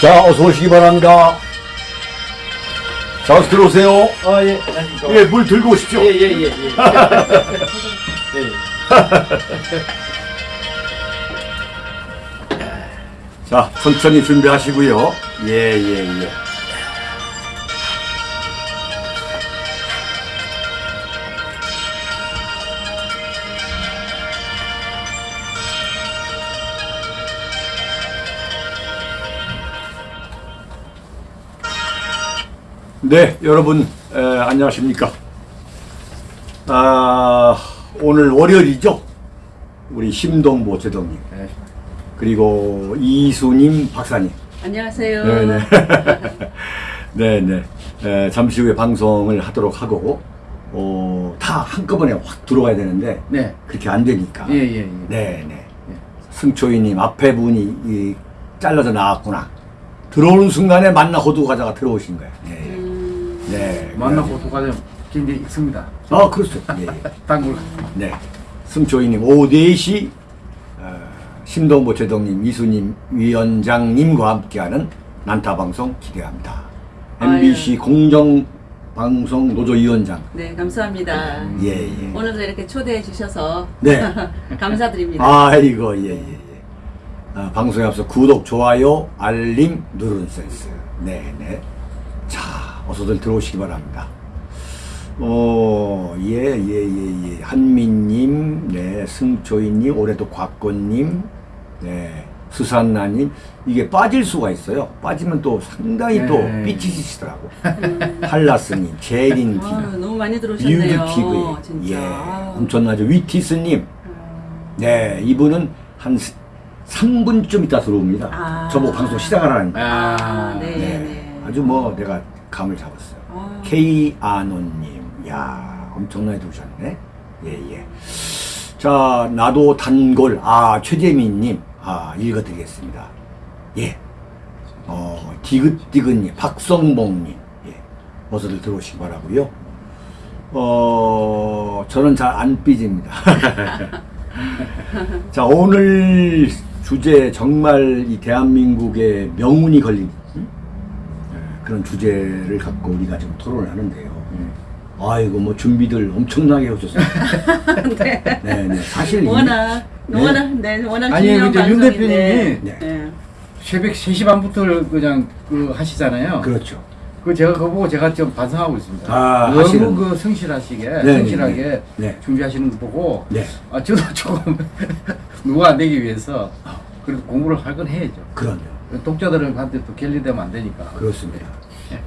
자, 어서 오시기 바랍니다. 자, 어서 들어오세요. 아, 예. 예, 물 들고 오십시오. 예, 예, 예. 예. 예. 자, 천천히 준비하시고요. 예, 예, 예. 네, 여러분 에, 안녕하십니까? 아, 오늘 월요일이죠. 우리 심동보 제동님 네. 그리고 이수님 박사님. 안녕하세요. 네네. 네네. 에, 잠시 후에 방송을 하도록 하고, 어, 다 한꺼번에 확 들어가야 되는데, 네. 그렇게 안 되니까. 예, 예, 예. 네네. 승초이님 앞에 분이 이, 잘라져 나왔구나. 들어오는 순간에 만나 호두 과자가 들어오신 거예요. 네. 음, 네. 만나고 도가좀 긴게 있습니다. 아, 그렇죠. 예, 예. 단골. 네. 승초이님, 오후 4시, 어, 심동보 제동님, 이수님, 위원장님과 함께하는 난타방송 기대합니다. MBC 공정 방송 노조위원장. 네, 감사합니다. 예, 예. 오늘도 이렇게 초대해 주셔서 네. 감사드립니다. 아이고, 예, 예, 예. 아, 방송에 앞서 구독, 좋아요, 알림 누르는 센스. 네, 네. 자, 어서들 들어오시기 바랍니다. 어, 예, 예, 예, 예. 한민님, 네, 승초이님, 올해도 곽건님, 네, 수산나님. 이게 빠질 수가 있어요. 빠지면 또 상당히 또 네. 삐치시더라고. 한라스님, 제린 아유, 티, 너무 많이 들어오셨네요. 진짜. 예. 엄청나죠. 위티스님, 음, 네, 이분은 한 3분쯤 있다 들어옵니다. 아. 저보고 방송 시작하라니까. 아, 네, 네. 네. 아주 뭐 내가 감을 잡았어요. 아유. K 아노님, 야 엄청나게 들어오셨네. 예, 예. 자, 나도 단골, 아, 최재민님, 아, 읽어드리겠습니다. 예. 어, 디귿디귿님, 박성봉님, 예. 어서들 들어오시기 바라고요 어, 저는 잘 안 삐집니다. 자, 오늘 주제 정말 이 대한민국의 명운이 걸린 그런 주제를 갖고 우리가 지금 토론을 하는데요. 아이고, 뭐 준비들 엄청나게 해오셨어요. 네. 네, 네. 사실 이- 워낙, 네. 워낙, 네, 워낙 아니, 중요한 근데 윤 방송인데. 대표님이 네. 네. 새벽 3시 반부터 그냥 그 하시잖아요. 그렇죠. 그 제가 그거 보고 제가 좀 반성하고 있습니다. 아, 너무 하시는. 그 성실하시게, 네, 성실하게 네, 네. 준비하시는 거 보고, 네. 아, 저도 조금 누가 안 되기 위해서 그래도 공부를 할 건 해야죠. 그럼요. 독자들한테 또 갤리되면 안 되니까. 그렇습니다.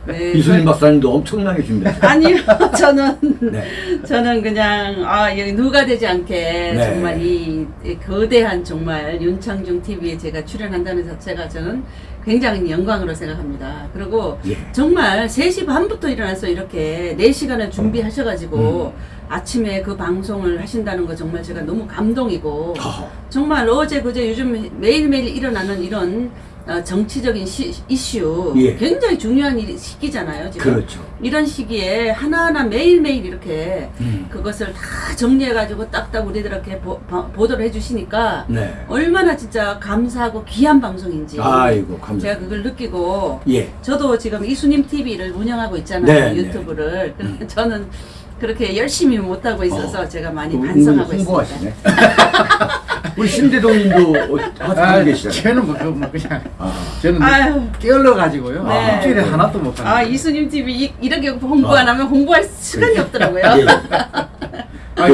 네, 이수님 저- 박사님도 엄청나게 준비했어요. 아니요, 저는 네. 저는 그냥 아 여기 누가 되지 않게 네. 정말 이, 이 거대한 정말 윤창중 TV에 제가 출연한다는 자체가 저는 굉장히 영광으로 생각합니다. 그리고 예. 정말 3시 반부터 일어나서 이렇게 4시간을 준비하셔가지고 음. 아침에 그 방송을 하신다는 거 정말 제가 너무 감동이고 아, 정말 어제 그제 요즘 매일매일 일어나는 이런 어, 정치적인 시, 이슈 예. 굉장히 중요한 일, 시기잖아요. 지금 그렇죠. 이런 시기에 하나하나 매일매일 이렇게 음. 그것을 다 정리해가지고 딱딱 우리들한테 보, 도를 해주시니까 네. 얼마나 진짜 감사하고 귀한 방송인지 아이고, 제가 감사합니다. 그걸 느끼고 예. 저도 지금 이수님 TV를 운영하고 있잖아요 네, 음. 유튜브를 그래서 저는 그렇게 열심히 못하고 있어서 어. 제가 많이 그 반성하고. 있습니다. 우리 신대동님도 어, 하고 아, 계시잖아요. 저는 뭐, 뭐 그냥, 아, 저는 아유. 깨어러가지고요. 네. 일주일에 하나도 못 하는 아 이수님 TV 이- 이 렇게 홍보 안 아. 하면 홍보할 시간이 없더라고요. 예. 아,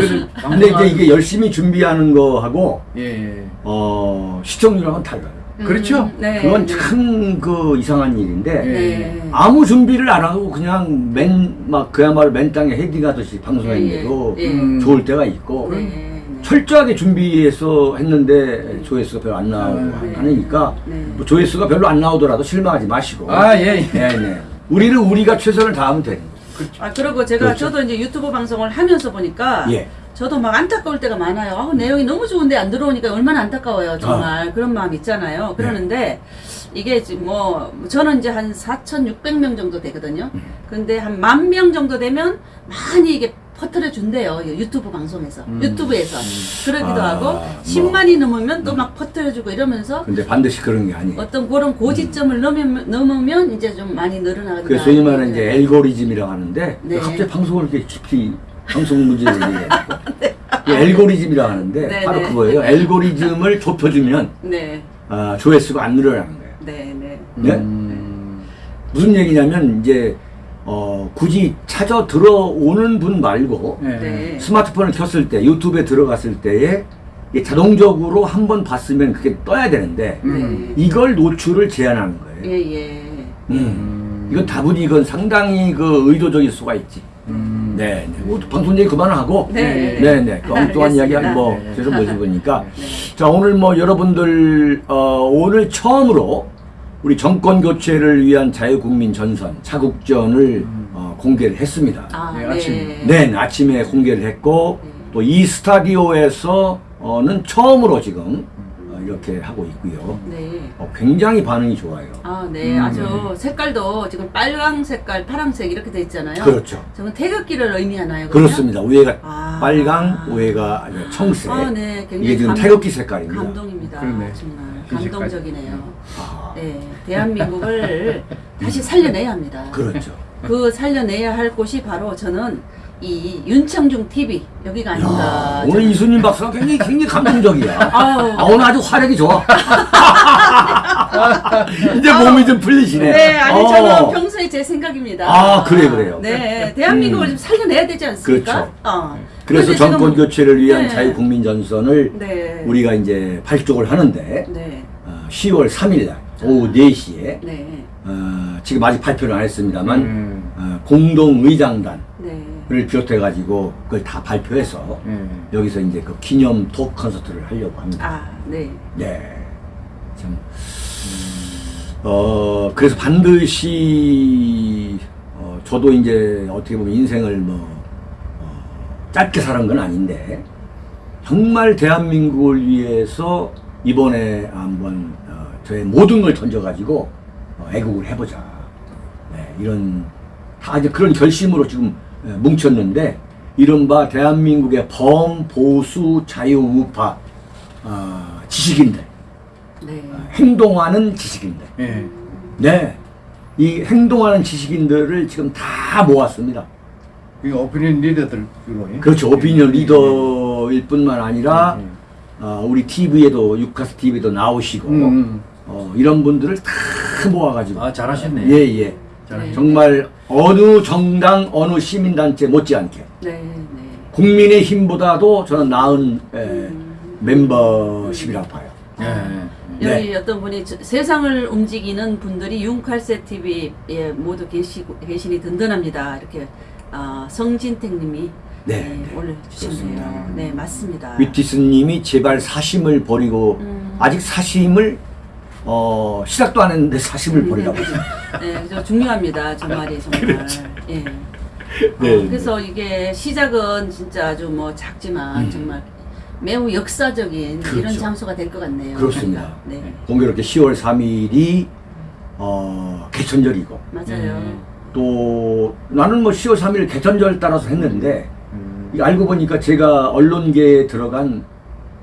근데 이제 이게 열심히 준비하는 거하고 예, 예. 어, 시청률하고는 달라요. 그렇죠? 네. 그건 네. 참그 이상한 일인데 예. 네. 아무 준비를 안 하고 그냥 맨 막 그야말로 맨 땅에 헤딩하듯이 방송했는데도 예, 예. 음. 좋을 때가 있고 네, 네. 철저하게 준비해서 했는데 조회수가 별로 안 나오고 네. 하니까 네. 뭐 조회수가 별로 안 나오더라도 실망하지 마시고 아, 예, 예. 네, 네. 우리는 우리가 최선을 다하면 되는 거죠. 아 그리고 제가 그렇죠. 저도 이제 유튜브 방송을 하면서 보니까 예. 저도 막 안타까울 때가 많아요. 아, 내용이 너무 좋은데 안 들어오니까 얼마나 안타까워요. 정말 그런 마음 있잖아요. 그러는데 이게 지금 뭐 저는 이제 한 4,600명 정도 되거든요. 근데 한 만 명 정도 되면 많이 이게 퍼뜨려 준대요. 유튜브 방송에서. 음. 유튜브에서. 그러기도 아, 하고 뭐. 10만이 넘으면 또 막 퍼뜨려 주고 이러면서 근데 반드시 그런 게 아니에요. 어떤 그런 고지점을 넘으면, 넘으면 이제 좀 많이 늘어나거든요. 그래서 소위 말하는 이제 엘고리즘이라고 하는데 네. 갑자기 방송을 이렇게 깊이 방송 문제를 얘기해가지고 이 엘고리즘이라고 하는데 네, 바로 네. 그거예요. 엘고리즘을 좁혀주면 네. 아, 조회수가 안 늘어나는 거예요. 네, 네. 네? 음. 무슨 얘기냐면 이제 어, 굳이 찾아 들어오는 분 말고 네. 네. 스마트폰을 켰을 때 유튜브에 들어갔을 때에 자동적으로 한 번 봤으면 그게 떠야 되는데 음. 이걸 노출을 제한하는 거예요. 예, 예. 음. 음. 이건 다분히 이건 상당히 그 의도적일 수가 있지. 음. 네, 네. 뭐 방송 얘기 그만하고. 네. 네, 네. 그 엉뚱한 이야기. 뭐 네. 계속 모셔보니까. 네. 자, 오늘 뭐 여러분들, 어, 오늘 처음으로 우리 정권 교체를 위한 자유국민 전선, 차국전을 어, 공개를 했습니다. 아, 네, 네. 아침. 네, 아침에 공개를 했고, 네. 또이 스타디오에서는 처음으로 지금 어, 이렇게 하고 있고요. 네. 어, 굉장히 반응이 좋아요. 아, 네. 음. 아주 색깔도 지금 빨강 색깔, 파란색 이렇게 돼 있잖아요. 그렇죠. 저건 태극기를 의미하나요? 그러면? 그렇습니다. 위에가 아. 빨강, 위에가 아주 청색. 아, 네. 굉장히 이게 지금 감- 태극기 색깔입니다. 감동입니다. 그러네. 정말. 감동적이네요. 아, 네. 대한민국을 다시 살려내야 합니다. 그렇죠. 그 살려내야 할 곳이 바로 저는 이 윤청중 TV 여기가 아닌가. 야, 오늘 저는. 이순님 박사가 굉장히 굉장히 감동적이야. 아, 오늘 아주 화력이 좋아. 이제 몸이 좀 풀리시네. 네, 아니 어. 저는 평소에 제 생각입니다. 아, 그래, 그래요. 네, 대한민국을 음. 좀 살려내야 되지 않습니까? 그렇죠. 어. 그래서 정권 교체를 위한 네. 자유국민 전선을 네. 우리가 이제 발족을 하는데 네, 어, 10월 3일 날 오후 4시에 네, 어, 지금 아직 발표는 안 했습니다만 음. 어, 공동의장단을 네. 비롯해 가지고 그걸 다 발표해서 네. 여기서 이제 그 기념 토크 콘서트를 하려고 합니다. 아, 네. 네. 참. 어, 그래서 반드시, 어, 저도 이제 어떻게 보면 인생을 뭐, 어, 짧게 살은 건 아닌데, 정말 대한민국을 위해서 이번에 한번, 어, 저의 모든 걸 던져가지고, 어, 애국을 해보자. 네, 이런, 다 이제 그런 결심으로 지금 예, 뭉쳤는데, 이른바 대한민국의 범, 보수, 자유, 우파, 어, 지식인들, 네. 행동하는 지식인들. 네. 네. 이 행동하는 지식인들을 지금 다 모았습니다. 이 오피니언 리더들로. 예? 그렇죠. 오피니언 리더일 뿐만 아니라, 음. 어, 우리 TV에도, 유카스 TV에도 나오시고, 음. 어, 이런 분들을 다 모아가지고. 아 잘하셨네. 예, 예. 잘하셨네. 정말 어느 정당, 어느 시민단체 못지않게 네, 네. 국민의 힘보다도 저는 나은 에, 음. 멤버십이라고 봐요. 예. 여기 네. 어떤 분이 저- 세상을 움직이는 분들이 윤칼세 TV에 모두 계시고 계시니 든든합니다. 이렇게 아, 성진택님이 네, 네, 네. 올려주셨네요. 그렇습니다. 네, 맞습니다. 위티스님이 제발 사심을 버리고 음. 아직 사심을 어 시작도 안 했는데 사심을 버리라고. 네, 저 중요합니다. 저 말이 정말. 예. 네. 어, 그래서 이게 시작은 진짜 아주 뭐 작지만 음. 정말 매우 역사적인 그렇죠. 이런 장소가 될 것 같네요. 그렇습니다. 네, 공교롭게 10월 3일이 어 개천절이고 맞아요. 음. 또 나는 뭐 10월 3일 개천절 따라서 했는데 음. 알고 보니까 제가 언론계에 들어간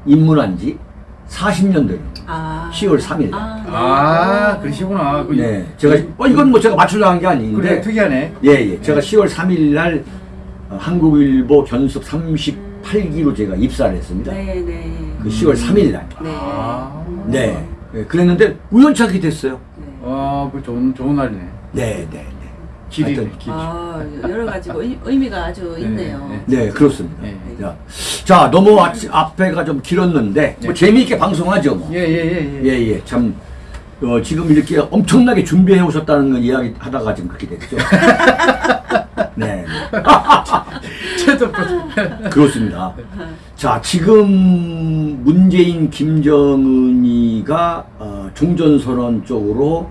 입문한 지 40년 되는 거예요. 아, 10월 3일 날. 아, 네. 아 그러시구나. 그- 네. 제가 어 이건 뭐 제가 맞추려 한 게 아닌데 그래 특이하네. 예, 예. 제가 10월 3일 날 어, 한국일보 견습 38기로 제가 입사를 했습니다. 네, 네. 그 10월 3일 날. 네. 아. 네. 예, 그랬는데 우연찮게 됐어요. 네. 아, 그 좋은 좋은 날이네. 네, 네, 네. 길이네. 하여튼, 길. 아, 여러 가지고 의- 의미가 아주 네, 있네요. 네. 네, 그렇습니다. 네. 자, 자, 너무 아, 앞에가 좀 길었는데 뭐 네. 재미있게 방송하죠, 뭐. 예, 예, 예, 예. 예, 예. 참 어, 지금 이렇게 엄청나게 준비해 오셨다는 걸 이야기 하다가 지금 그렇게 됐죠. 네, 네. 채도 그렇습니다. 자, 지금 문재인, 김정은이가 어, 종전선언 쪽으로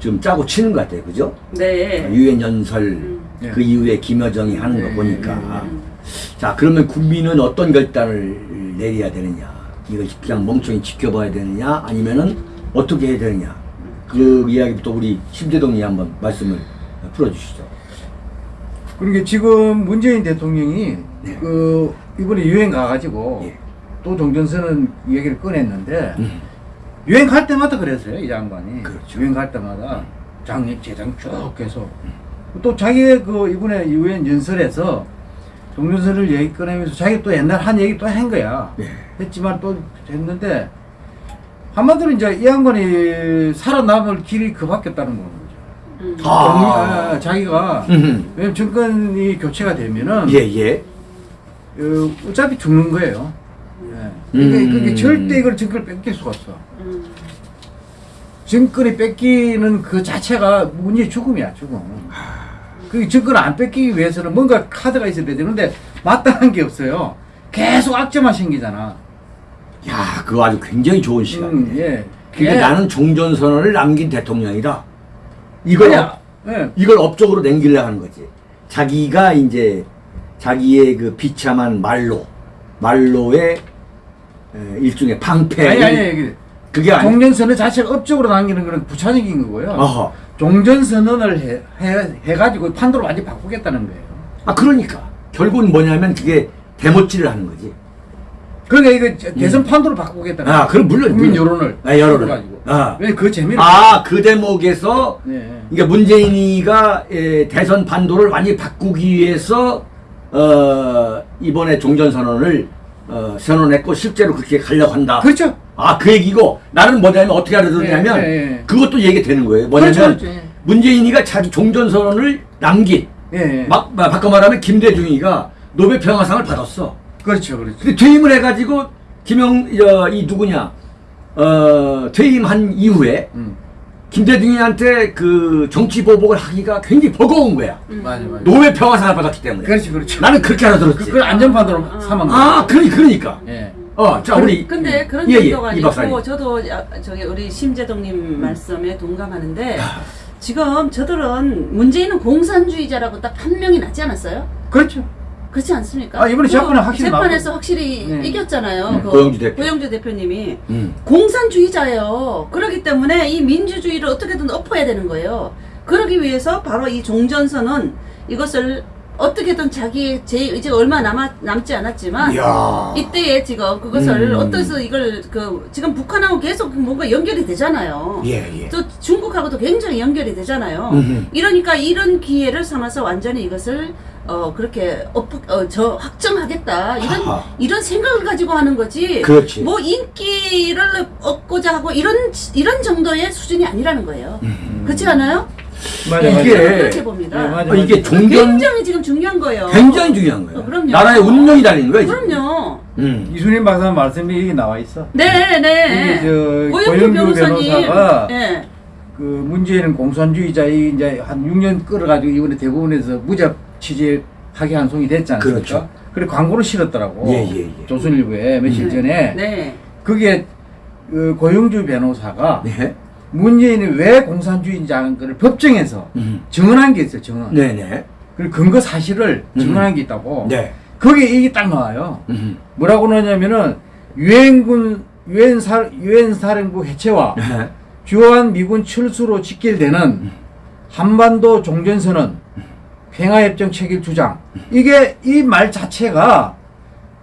지금 짜고 치는 것 같아요. 그죠? 네. 유엔 연설 음. 네. 그 이후에 김여정이 하는 네, 거 보니까 음. 자 그러면 국민은 어떤 결단을 내려야 되느냐 이걸 그냥 멍청이 지켜봐야 되느냐 아니면은 어떻게 해야 되느냐 그 이야기부터 우리 심재동이 한번 말씀을 풀어주시죠. 그러니까 지금 문재인 대통령이 네. 그 이번에 유행 가가지고 예. 또 종전선언 얘기를 꺼냈는데 음. 유행 갈 때마다 그랬어요 이 장관이 그렇죠. 유행 갈 때마다 장례 재장 쭉 해서 또 자기의 그 이번에 유엔 연설에서 종전선을 얘기 꺼내면서 자기 또 옛날 한 얘기 또 한 거야 예. 했지만 또 했는데 한마디로 이제 이 양반이 살아남을 길이 그 밖에 없다는 거죠. 음. 아. 아, 자기가. 왜냐면 정권이 교체가 되면은 예, 예. 어, 어차피 죽는 거예요. 예. 그게, 음. 그게 절대 이걸 정권을 뺏길 수가 없어. 음. 정권이 뺏기는 그 자체가 문재인의 죽음이야, 죽음. 그 정권을 안 뺏기기 위해서는 뭔가 카드가 있어야 되는데 마땅한 게 없어요. 계속 악재만 생기잖아. 야, 그거 아주 굉장히 좋은 시간이네. 음, 예. 그러니까 예. 나는 종전선언을 남긴 대통령이다. 이걸 아니야. 업, 예. 이걸 업적으로 남기려 하는 거지. 자기가 이제 자기의 그 비참한 말로 말로의 에, 일종의 방패. 아니 아니 아니. 그게 아니. 종전선언 자체가 업적으로 남기는 거는 부차적인 거고요. 어허. 종전선언을 해, 해, 해가지고 판도를 완전히 바꾸겠다는 거예요. 아 그러니까 결국은 뭐냐면 그게 대못질을 하는 거지. 그러니까 이거 저- 대선 판도를 바꾸겠다는 음. 아. 그럼 물론, 국민 물론. 여론을. 아, 여론을. 가지고. 아. 왜그 재미를. 아그 대목에서 네. 그러니까 문재인이가 에, 대선 판도를 완전히 바꾸기 위해서 어, 이번에 종전선언을 어, 선언했고 실제로 그렇게 가려고 한다. 그렇죠. 아 그 얘기고 나는 뭐냐면 어떻게 알아들었냐면 네, 네, 네. 그것도 얘기 되는 거예요. 뭐냐면 그렇죠, 그렇죠. 예. 문재인이가 자기 종전선언을 남긴 예. 예. 막 막- 바꿔 말하면 김대중이가 노벨 평화상을 받았어. 그렇죠, 그렇죠. 근데 퇴임을 해가지고 김영 어, 이 누구냐 어, 퇴임한 이후에 음. 김대중이한테 그 정치 보복을 하기가 굉장히 버거운 거야. 음. 맞아, 맞아. 노벨 평화상을 받았기 때문에. 그렇죠, 그렇죠. 나는 그렇게 알아들었지. 그, 그걸 안전판도로 아. 삼은. 아, 그러니 그러니까. 예. 어, 자 우리 근데 그런 예, 예, 정도가. 아니고 저도 야- 저기 우리 심재동님 말씀에 동감하는데 아. 지금 저들은 문재인은 공산주의자라고 딱 한 명이 났지 않았어요? 그렇죠. 그렇지 않습니까? 아, 이번에 그 재판에 확실히 재판에서. 확실히 네. 이겼잖아요. 음, 그 고영주 대표. 고영주 대표님이 음. 공산주의자예요. 그렇기 때문에 이 민주주의를 어떻게든 엎어야 되는 거예요. 그러기 위해서 바로 이 종전선언 이것을 어떻게든 자기 제 의지가 얼마 남아 남지 않았지만 이야. 이때에 지금 그것을 음. 어떠서 이걸 그 지금 북한하고 계속 뭔가 연결이 되잖아요. 예, 예. 또 중국하고도 굉장히 연결이 되잖아요. 음흠. 이러니까 이런 기회를 삼아서 완전히 이것을 어 그렇게 엎, 어, 저 확정하겠다 이런 하하. 이런 생각을 가지고 하는 거지. 그렇지. 뭐 인기를 얻고자 하고 이런 이런 정도의 수준이 아니라는 거예요. 음. 그렇지 않아요? 맞아, 예, 맞아. 이게- 봅니다. 네, 맞아. 어, 이게 종전 굉장히 지금 중요한 거예요. 굉장히 중요한 거예요. 어, 그럼요. 나라의 운명이 달린 거예요. 지금. 그럼요. 음. 이순인 박사 말씀이 여기 나와 있어. 네, 네. 이게 저 변호사님. 변호사가 네. 그 문재인은 공산주의자 이 이제 한 6년 끌어가지고 이번에 대법원에서 무죄 취재하게 한 송이 됐지 않습니까? 그렇죠. 그래 광고를 실었더라고. 예, 예, 예. 조선일보에 며칠 네. 전에 네. 그게 그 고영주 변호사가 네. 문재인이 왜 공산주의자인 걸 법정에서 음. 증언한 게 있어요. 증언. 네네. 그리고 근거 사실을 음. 증언한 게 있다고. 네. 거기에 이게 딱 나와요. 음. 뭐라고 나냐면은 유엔군 유엔 사 유엔 사령부 해체와 네. 주한 미군 철수로 직결되는 한반도 종전선언 평화협정 체결 주장 이게 이 말 자체가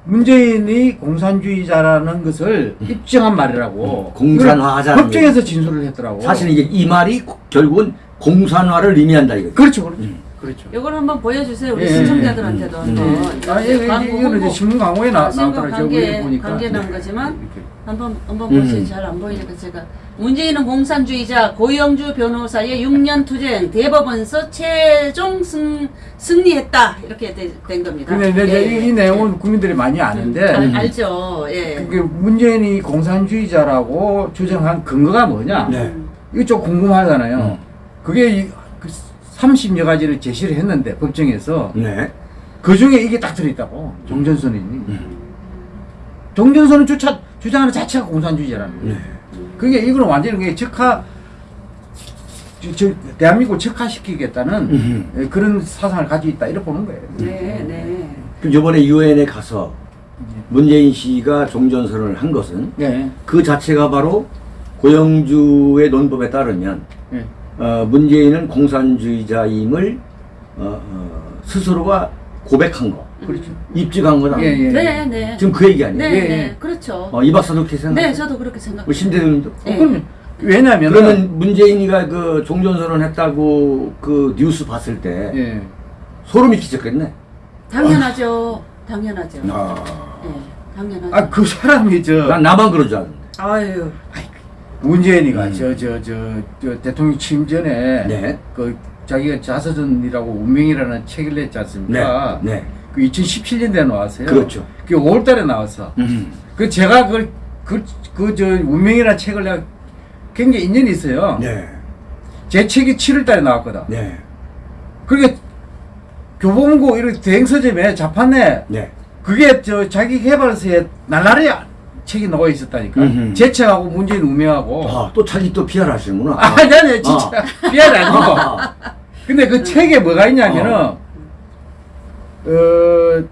문재인이 공산주의자라는 것을 입증한 말이라고 음, 공산화하자는 법정에서 진술을 했더라고 사실 이게 이 말이 결국은 공산화를 의미한다 이거죠. 그렇죠 그렇죠 음. 그렇죠 이걸 한번 보여주세요 우리 예, 시청자들한테도 음. 한번. 아, 예, 예, 광고 이거는 이제. 신문 광고에 나, 아, 신문 나오더라고요 관계 보니까 관계 나온 네. 거지만 이렇게. 한번 한번 음. 보시 잘안 보이니까 제가 문재인은 공산주의자 고영주 변호사의 6년 투쟁 대법원서 최종 승, 승리했다 이렇게 되- 된 겁니다. 근데 이제 예. 이, 이 내용은 국민들이 많이 아는데 알, 알죠. 예. 그게 문재인이 공산주의자라고 주장한 근거가 뭐냐 네. 이거 좀 궁금하잖아요. 음. 그게 30여 가지를 제시를 했는데 법정에서 네. 그 중에 이게 딱 들어있다고 종전선언이 음. 종전선언 주차, 주장하는 자체가 공산주의자라는 거예요. 네. 그게 이거는 완전히 그게 적화 저, 저, 대한민국을 적화시키겠다는 음. 예, 그런 사상을 가지고 있다 이렇게 보는 거예요. 네, 네. 그 이번에 유엔에 가서 문재인 씨가 종전선언을 한 것은 네. 그 자체가 바로 고영주의 논법에 따르면 네. 어, 문재인은 공산주의자임을 어, 어, 스스로가 고백한 거, 그렇죠. 입증한 거다. 예, 예. 네, 네. 지금 그 얘기 아니에요? 네, 예, 네. 예. 그렇죠. 어, 이 박사도 그렇게 생각해요? 네, 저도 그렇게 생각해요. 신대님도? 네. 어, 그럼 왜냐면 그러면 문재인이가 그 종전선언 했다고 그 뉴스 봤을 때 예. 소름이 끼쳤겠네. 당연하죠. 당연하죠. 아, 네, 당연하죠. 아 그 사람이 저 난 나만 그런 줄 알았는데. 아유. 문재인이가 음. 저저저저 대통령 취임 전에 네. 그 자기가 자서전이라고 운명이라는 책을 냈지 않습니까? 네, 네. 그 2017년도에 나왔어요. 그렇죠. 그게 5월달에 나왔어. 음. 그 제가 그걸 그그 저 운명이라는 책을 내가 굉장히 인연이 있어요. 네, 제 책이 7월달에 나왔거든. 네, 그게 교보문고 이렇게 대행서점에 자판에 네. 그게 저 자기 개발서에 날라리 책이 나와 있었다니까. 음흠. 제 책하고 문재인 운명하고. 아, 또 자기 또 PR 하시는구나. 아, 아니, 아니, 진짜. 미안해, 아니고. 아, 근데 그 책에 뭐가 있냐면은, 어,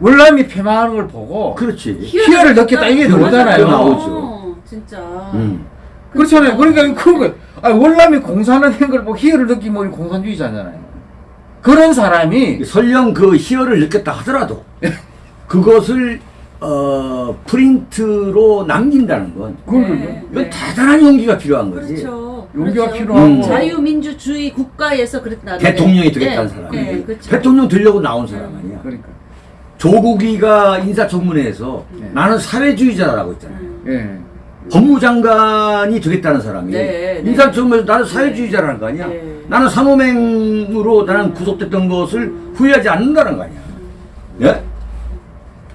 월남이 폐망하는 걸 보고, 그렇지. 희열을 느꼈다, 이게 나오잖아요. 나오죠. 진짜. 음. 그렇잖아요. 그러니까 그런 거, 아, 월남이 공사하는 걸 보고 희열을 느끼면 공산주의자잖아요. 그런 사람이, 설령 그 희열을 느꼈다 하더라도 그것을 어, 프린트로 남긴다는 건 네. 이건 대단한 용기가 필요한 거지. 그렇죠. 용기가 그렇죠. 필요하고. 음. 자유민주주의 국가에서 그랬다. 대통령이 되겠다는 네, 사람이 네, 그렇죠. 대통령 되려고 나온 사람 아니야. 그러니까. 조국이가 인사청문회에서 네. 나는 사회주의자라고 했잖아요. 음. 예. 법무장관이 되겠다는 사람이 네, 네. 인사청문회에서 나는 사회주의자라는 거 아니야. 네. 나는 산호맹으로 나는 구속됐던 것을 후회하지 않는다는 거 아니야. 예?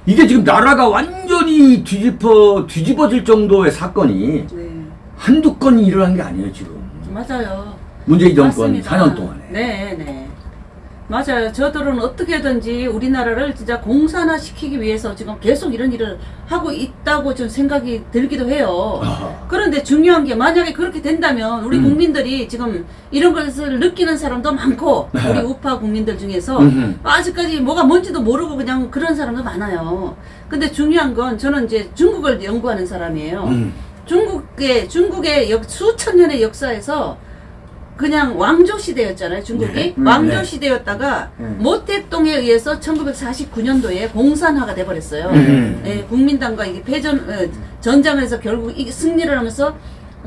이게 지금 나라가 완전히 뒤집어 뒤집어질 정도의 사건이 네. 한두 건이 일어난 게 아니에요 지금. 맞아요. 문재인 정권 맞습니다. 4년 동안에. 네, 네. 맞아요. 저들은 어떻게든지 우리나라를 진짜 공산화 시키기 위해서 지금 계속 이런 일을 하고 있다고 좀 생각이 들기도 해요. 아하. 그런데 중요한 게 만약에 그렇게 된다면 우리 음. 국민들이 지금 이런 것을 느끼는 사람도 많고 우리 우파 국민들 중에서 음흠. 아직까지 뭐가 뭔지도 모르고 그냥 그런 사람도 많아요. 근데 중요한 건 저는 이제 중국을 연구하는 사람이에요. 음. 중국의 중국의 역, 수천 년의 역사에서 그냥 왕조 시대였잖아요. 중국이 네. 음, 왕조 네. 시대였다가 음. 모택동에 의해서 1949년도에 공산화가 돼버렸어요. 음. 예, 국민당과 이게 패전 어, 전장에서 결국 이 승리를 하면서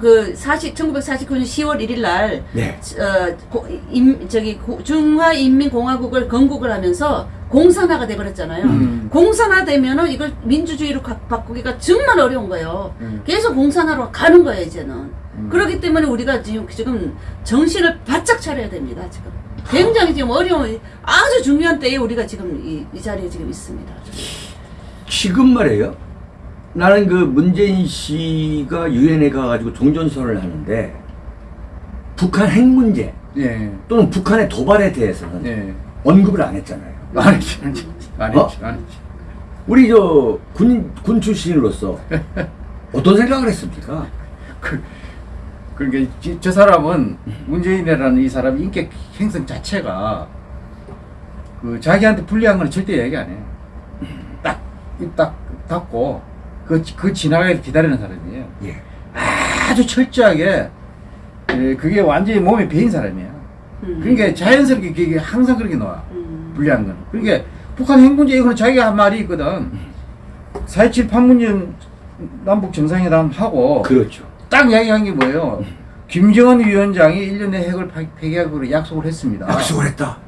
그 40, 1949년 10월 1일 날 네. 어, 고, 임, 저기 고- 중화인민공화국을 건국을 하면서 공산화가 돼버렸잖아요. 음. 공산화 되면은 이걸 민주주의로 가- 바꾸기가 정말 어려운 거예요. 음. 계속 공산화로 가는 거예요 이제는. 음. 그렇기 때문에 우리가 지금 지금 정신을 바짝 차려야 됩니다 지금. 굉장히 지금 어려운 아주 중요한 때에 우리가 지금 이, 이 자리에 지금 있습니다. 지금 말이에요. 나는 그 문재인 씨가 유엔에 가가지고 종전선언을 하는데 북한 핵 문제 예. 또는 북한의 도발에 대해서는 예. 언급을 안 했잖아요. 안 했지, 안 했지. 안 어? 했지, 안 했지. 우리 저 군 군 출신으로서 어떤 생각을 했습니까? 그, 그러니까 지- 저 사람은 문재인이라는 이 사람 인격 형성 자체가 그 자기한테 불리한 건 절대 얘기 안 해. 딱, 입 딱 닫고 그, 그 지나가기를 기다리는 사람이에요. 예. 아주 철저하게 예, 그게 완전히 몸에 배인 사람이야. 음. 그러니까 자연스럽게 그게 항상 그렇게 나와. 음. 불리한 건. 그러니까 북한 핵 문제 이거는 자기가 한 말이 있거든. 4.27 판문점 남북 정상회담 하고 그렇죠. 딱 이야기한 게 뭐예요? 김정은 위원장이 1년 내 핵을 파- 폐기하기로 약속을 했습니다. 약속을 했다.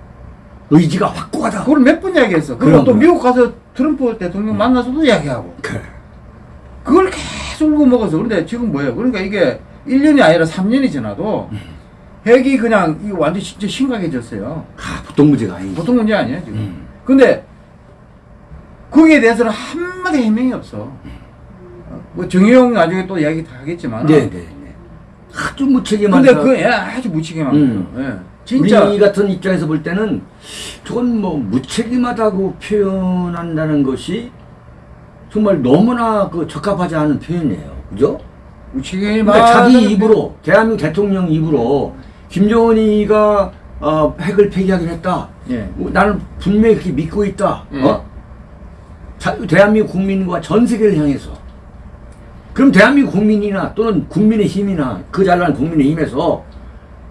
의지가 확고하다. 그걸 몇 번 이야기했어. 그리고 또. 미국 가서 트럼프 대통령 만나서도 이야기하고. 그래. 그걸 계속 울고 먹어서. 그런데 지금 뭐예요? 그러니까 이게 1년이 아니라 3년이 지나도 핵이 그냥 이 완전 진짜 심각해졌어요. 아, 보통 문제가 아니지. 보통 문제 아니야, 지금. 음. 근데 거기에 대해서는 한마디 해명이 없어. 뭐 정의용 나중에 또 이야기 다 하겠지만. 네, 네, 네. 아주 무책임한 근데 사- 그애 아주 무책임한 음. 거예요. 예. 진짜 우리 같은 입장에서 볼 때는 저건 뭐 무책임하다고 표현한다는 것이 정말 너무나 그 적합하지 않은 표현이에요. 그죠? 그러니까 자기 입으로 대한민국 대통령 입으로 김정은이가 어, 핵을 폐기하긴 했다. 예. 어, 나는 분명히 그렇게 믿고 있다. 예. 어? 자, 대한민국 국민과 전 세계를 향해서. 그럼 대한민국 국민이나 또는 국민의 힘이나 그 잘난 국민의 힘에서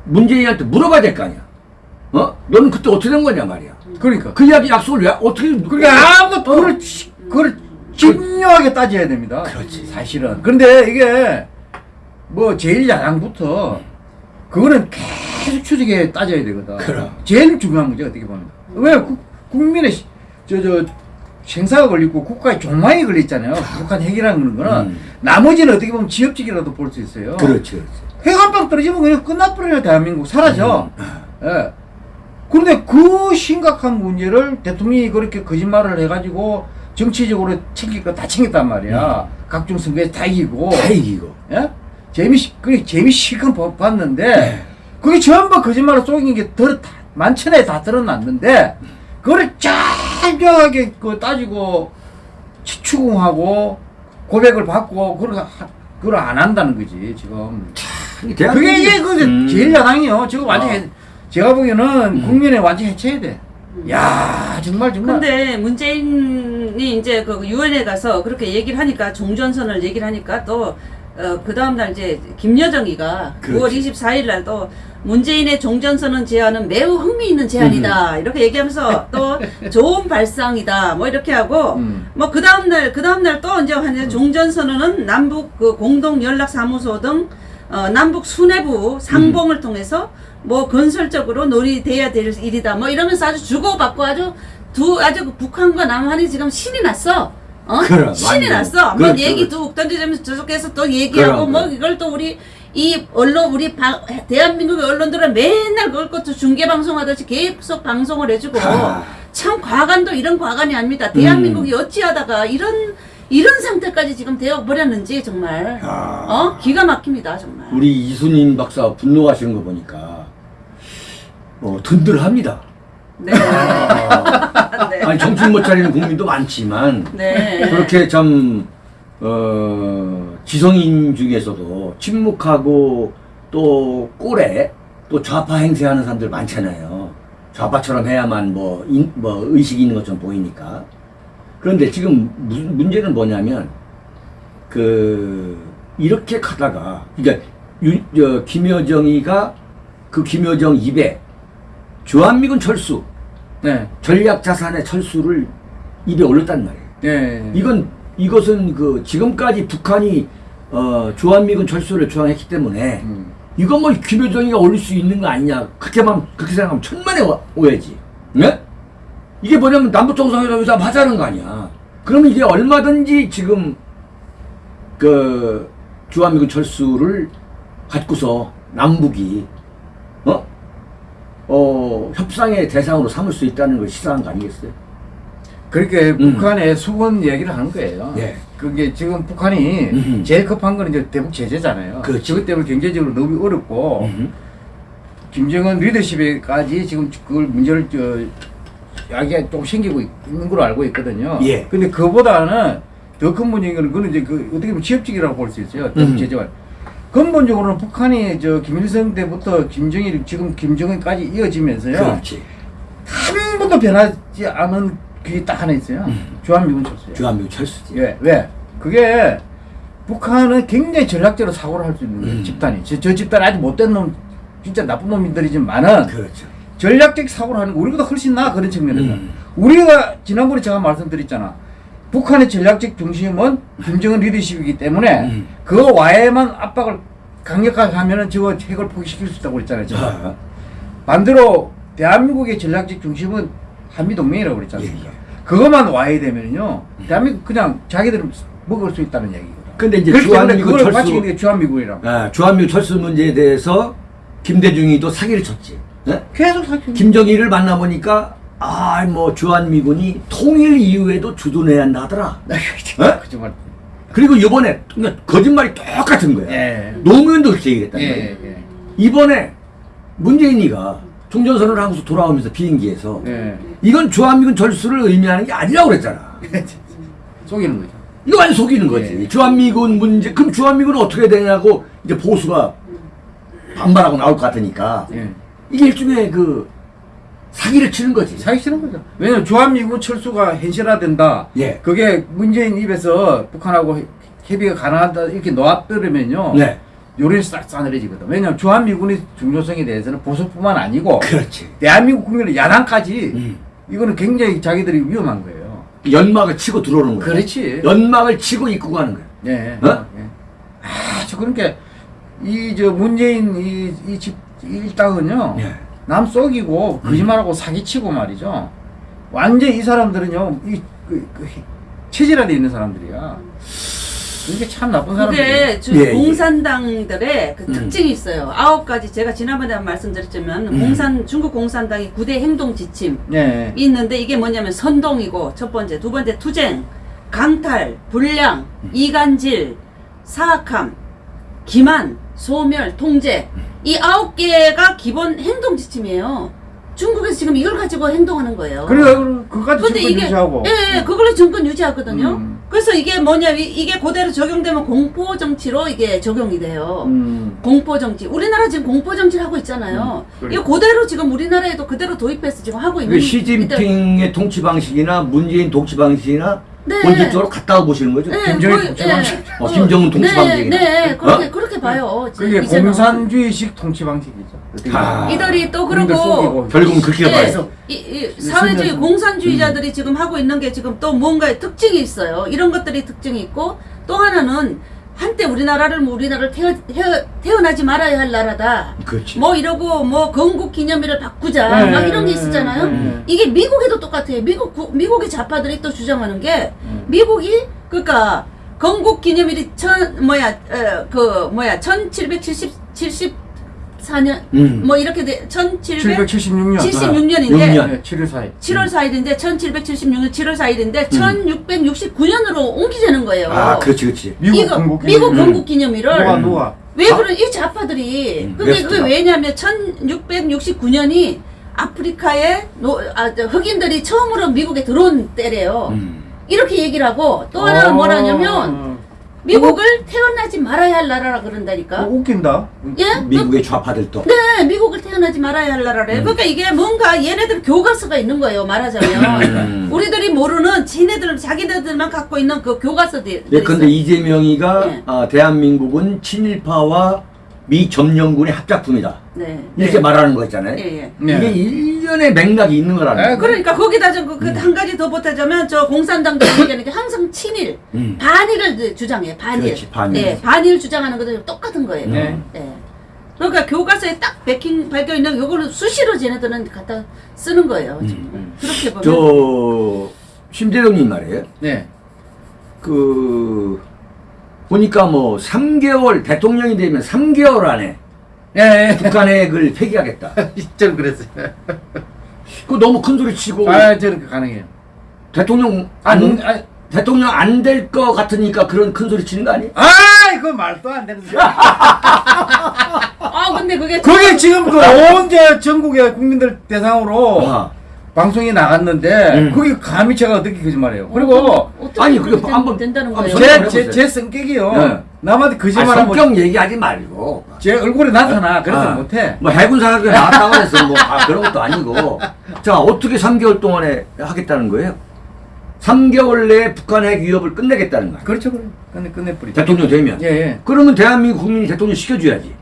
문재인한테 물어봐야 될 거 아니야. 어? 너는 그때 어떻게 된 거냐 말이야. 그러니까. 그 이야기 약속을 왜 어떻게 그러니까 아무도 그걸 치- 그걸 집요하게 따져야 됩니다. 그렇지. 사실은. 그런데 이게 뭐 제일 야당부터 그거는 계속 추적해 따져야 되거든. 그럼. 제일 중요한 문제 어떻게 보면. 왜 국, 국민의 저저 생사가 걸리고 국가의 종망이 걸렸잖아요. 북한 핵이라는 거는 음. 나머지는 어떻게 보면 지역적이라도 볼 수 있어요. 그렇지, 그렇지. 핵한 방 떨어지면 그냥 끝나버려요 대한민국 사라져. 음. 예. 그런데 그 심각한 문제를 대통령이 그렇게 거짓말을 해가지고 정치적으로 챙길 거 다 챙겼단 말이야. 각종 선거에 다 이기고. 다 이기고. 예? 재미 그 재미 실컷 봐- 봤는데 네. 그게 전부 거짓말을 속인 게 더, 다, 만천에 다 드러났는데 그거를 짤짤하게 그 따지고 치- 추궁하고 고백을 받고 그걸 하- 그걸 안 한다는 거지 지금. 그게 이게 그 음. 제일 야당이요. 지금 완전 아. 히 제가 보기에는 국민의 완전 해체해야 돼. 야 정말 정말. 근데 문재인이 이제 그 유엔에 가서 그렇게 얘기를 하니까 종전선을 얘기를 하니까 또 어, 그 다음날 이제 김여정이가 그렇지. 9월 24일 날 또 문재인의 종전선언 제안은 매우 흥미있는 음. 제안이다 이렇게 얘기하면서 또 좋은 발상이다 뭐 이렇게 하고 음. 뭐그 다음날 그 다음날 또 이제 한 종전선언은 남북 그 공동 연락 사무소 등 어, 남북 수뇌부 상봉을 통해서 뭐 건설적으로 논의돼야 될 일이다 뭐 이러면서 아주 주고받고 아주 두 아주 그 북한과 남한이 지금 신이 났어. 어? 그럼, 신이 완전. 났어. 뭐 그렇죠, 얘기 그렇죠. 뚝 던져주면서 저쪽에서 또 얘기하고 그럼, 뭐 그럼. 이걸 또 우리 이 언론 우리 방, 대한민국의 언론들은 맨날 그걸 것도 중계 방송하듯이 계속 방송을 해주고 아. 참 과간도 이런 과간이 아닙니다. 음. 대한민국이 어찌하다가 이런 이런 상태까지 지금 되어 버렸는지 정말 아. 어 기가 막힙니다 정말. 우리 이순인 박사 분노하시는 거 보니까 어, 든든합니다. 네. 아, 네. 아니 정신 못 차리는 국민도 많지만 네. 그렇게 참 어, 지성인 중에서도 침묵하고 또 꼴에 또 좌파 행세하는 사람들 많잖아요. 좌파처럼 해야만 뭐, 인, 뭐 의식이 있는 것처럼 보이니까. 그런데 지금 무, 문제는 뭐냐면 그 이렇게 가다가 그러니까 유, 저, 김여정이가 그 김여정 입에 주한미군 철수 네. 전략 자산의 철수를 입에 올렸단 말이에요. 네. 이건 이것은 그 지금까지 북한이 어, 주한미군 철수를 주장했기 때문에 음. 이건 뭐 김여정이가 올릴 수 있는 거 아니냐 그렇게만 그렇게 생각하면 천만의 오- 오해지. 네? 이게 뭐냐면 남북 정상회담에서 하자는 거 아니야. 그러면 이게 얼마든지 지금 그 주한미군 철수를 갖고서 남북이 어? 어, 협상의 대상으로 삼을 수 있다는 걸 시사한 거 아니겠어요? 그렇게 음. 북한의 수군 얘기를 하는 거예요. 예. 그게 지금 북한이 음흠. 제일 급한 건 이제 대북 제재잖아요. 그렇지. 그것 때문에 경제적으로 너무 어렵고 음. 김정은 리더십에까지 지금 그걸 문제를 저 야기가 좀 생기고 있는 걸로 알고 있거든요. 예. 근데 그보다는 더 큰 문제인 거는 그는 이제 그 어떻게 보면 지역적이라고 볼 수 있어요. 대북 음. 제재가. 근본적으로는 북한이 저 김일성 때부터 김정일 지금 김정은까지 이어지면서요. 그렇지. 한 번도 변하지 않은 그게 딱 하나 있어요. 주한미군 철수예요. 주한미군 철수지. 예, 왜? 그게 북한은 굉장히 전략적으로 사고를 할 수 있는 거예요, 음. 집단이. 저, 저 집단 아주 못된 놈, 진짜 나쁜 놈들이지만은 그렇죠. 전략적 사고를 하는 거 우리보다 훨씬 나아, 그런 측면에서. 음. 우리가 지난번에 제가 말씀드렸잖아. 북한의 전략적 중심은 김정은 리더십이기 때문에 음. 그 와에만 압박을 강력하게 하면은 저거 핵을 포기시킬 수 있다고 그랬잖아요. 제가. 아, 반대로 대한민국의 전략적 중심은 한미동맹이라고 않습니까? 예, 예. 그것만 와야 되면요, 대한민국 그냥 자기들은 먹을 수 있다는 얘기거든. 근데 이제 주한미군 철수, 주한미군이라고. 아, 주한미군 철수 문제에 대해서 김대중이도 사기를 쳤지. 네? 계속 사기. 김정일을 만나보니까 아, 뭐 주한미군이 통일 이후에도 주둔해야 한다 하더라. 어? 그정말. 그리고 이번에 그러니까 거짓말이 똑같은 거야. 예. 노무현도 그렇게 얘기했단 예, 말이야. 예, 이번에 문재인이가 종전선언을 하고서 돌아오면서 비행기에서 예. 이건 주한미군 철수를 의미하는 게 아니라고 그랬잖아. 예. 속이는 거죠. 이거 완전 속이는 거지. 예. 주한미군 문제, 그럼 주한미군은 어떻게 되냐고 이제 보수가 반발하고 나올 것 같으니까 예. 이게 일종의 그 사기를 치는 거지. 사기 치는 거죠. 왜냐면 주한미군 철수가 현실화된다. 예. 그게 문재인 입에서 북한하고 협의가 가능하다 이렇게 놓아버리면요. 네. 요런이 싹 싸늘해지거든. 왜냐하면 주한미군의 중요성에 대해서는 보수뿐만 아니고 그렇지. 대한민국 국민의 야당까지 음. 이거는 굉장히 자기들이 위험한 거예요. 연막을 치고 들어오는 거야. 그렇지. 연막을 치고 입고 가는 거야. 예. 어? 예. 아주 그러니까 이 저 문재인 이 이 집 일당은요. 예. 남 속이고 거짓말하고 사기치고 말이죠. 완전 이 사람들은요. 이 그, 그, 체질화돼 있는 사람들이야. 이게 참 나쁜 사람들이에요. 그게 주- 예, 예. 공산당들의 그 음. 특징이 있어요. 아홉 가지 제가 지난번에 말씀드렸지만 음. 공산 중국 공산당이 구대 행동 지침 예. 이 있는데 이게 뭐냐면 선동이고 첫 번째, 두 번째 투쟁, 강탈, 불량, 이간질, 사악함, 기만, 소멸, 통제 이 아홉 개가 기본 행동 지침이에요. 중국에서 지금 이걸 가지고 행동하는 거예요. 그래 그까지 정권 이게 유지하고. 예, 예, 그걸로 정권 유지하거든요. 음. 그래서 이게 뭐냐 이- 이게 그대로 적용되면 공포 정치로 이게 적용이 돼요. 음. 공포 정치. 우리나라 지금 공포 정치를 하고 있잖아요. 음, 그래. 이거 그대로 지금 우리나라에도 그대로 도입해서 지금 하고 있는 그 시진핑의 통치 방식이나 문재인 통치 방식이나 네. 본질적으로 같다고 보시는 거죠? 네, 김정일 거의- 통치 예. 방식. 어, 김정은 통치 네. 네, 그렇게 어? 그렇게 봐요. 그게. 공산주의식 통치 방식이죠. 아. 이들이 또 그러고. 결국은 그렇게 예, 봐요. 이, 이 사회주의 공산주의자들이 지금 하고 있는 게 지금 또 뭔가의 특징이 있어요. 이런 것들이 특징이 있고 또 하나는 한때 우리나라를 뭐 우리나라를 태어, 태어, 태어나지 말아야 할 나라다. 그렇지. 뭐 이러고 뭐 건국 기념일을 바꾸자 네, 막 이런 게 네, 있었잖아요. 네. 이게 미국에도 똑같아요. 미국 구- 미국의 좌파들이 또 주장하는 게 음. 미국이 그러니까 건국 기념일이 천 뭐야 어, 그 뭐야 1770 74년 음. 뭐 이렇게 돼 1776년인데 776년. 6년. 네, 7월 4일. 7월 4일인데 1776년 7월 4일인데 1669년으로 옮기자는 거예요. 아, 그렇지, 그렇지. 미국 이거 건국 미국 기념일. 건국 기념일을 누가 누가? 왜 아? 그런 이 좌파들이 음, 그게 웨스트가. 그게 왜냐면 1669년이 아프리카에 노, 아, 저 흑인들이 처음으로 미국에 들어온 때래요. 음. 이렇게 얘기를 하고 또 하나는 어. 뭐라냐면 미국을 태어나지 말아야 할 나라라 그런다니까. 어, 웃긴다. 예? 미국의 좌파들도. 네, 미국을 태어나지 말아야 할 나라래. 음. 그러니까 이게 뭔가 얘네들 교과서가 있는 거예요. 말하자면 음. 우리들이 모르는 지네들 자기네들만 갖고 있는 그 교과서들. 예, 근데 이재명이가 네. 아, 대한민국은 친일파와 미 점령군의 합작품이다. 네. 이렇게 네. 말하는 거 있잖아요. 예, 예. 네. 이게 일련의 맥락이 있는 거라는 네, 거예요. 그러니까 거기다 좀한 음. 가지 더 보태자면 저 공산당도 얘기하는 게 항상 친일, 음. 반일을 주장해. 반일. 그렇지, 반일. 네, 반일 주장하는 것도 똑같은 거예요. 네. 네. 그러니까 교과서에 딱 백힌 밝혀 있는 요거는 수시로 쟤네들은 갖다 쓰는 거예요. 지금. 음. 그렇게 보면 저 심재동님 말이에요. 네. 그 보니까 뭐 3개월 대통령이 되면 3개월 안에 예, 북한핵을 폐기하겠다. 예. 저는 그랬어요. 그 너무 큰 소리 치고 아, 저는 그 가능해요. 대통령 안, 안 아, 대통령 안 될 것 같으니까 그런 큰 소리 치는 거 아니에요? 아, 이거 말도 안 되는 소리. 아 근데 그게 그게 지금 그온 저 전국의 국민들 대상으로 아. 방송이 나갔는데 음. 그게 감히 제가 어떻게 거짓말해요. 그리고 어떻게 아니, 그게 된- 한번- 된다는 거예요. 제- 제. 제, 제 성격이요. 네. 남한테 아니, 거짓말하면 성격 얘기하지 말고 제 얼굴에 나타나. 그래서 아, 못해. 뭐 해군 사람들 나왔다고 해서 뭐 아, 그런 것도 아니고 자 어떻게 3개월 동안에 하겠다는 거예요? 3개월 내에 북한 핵 위협을 끝내겠다는 거야. 그렇죠, 그래. 끝내, 끝내버리죠. 대통령 되면. 예, 예. 그러면 대한민국 국민이 대통령 시켜줘야지.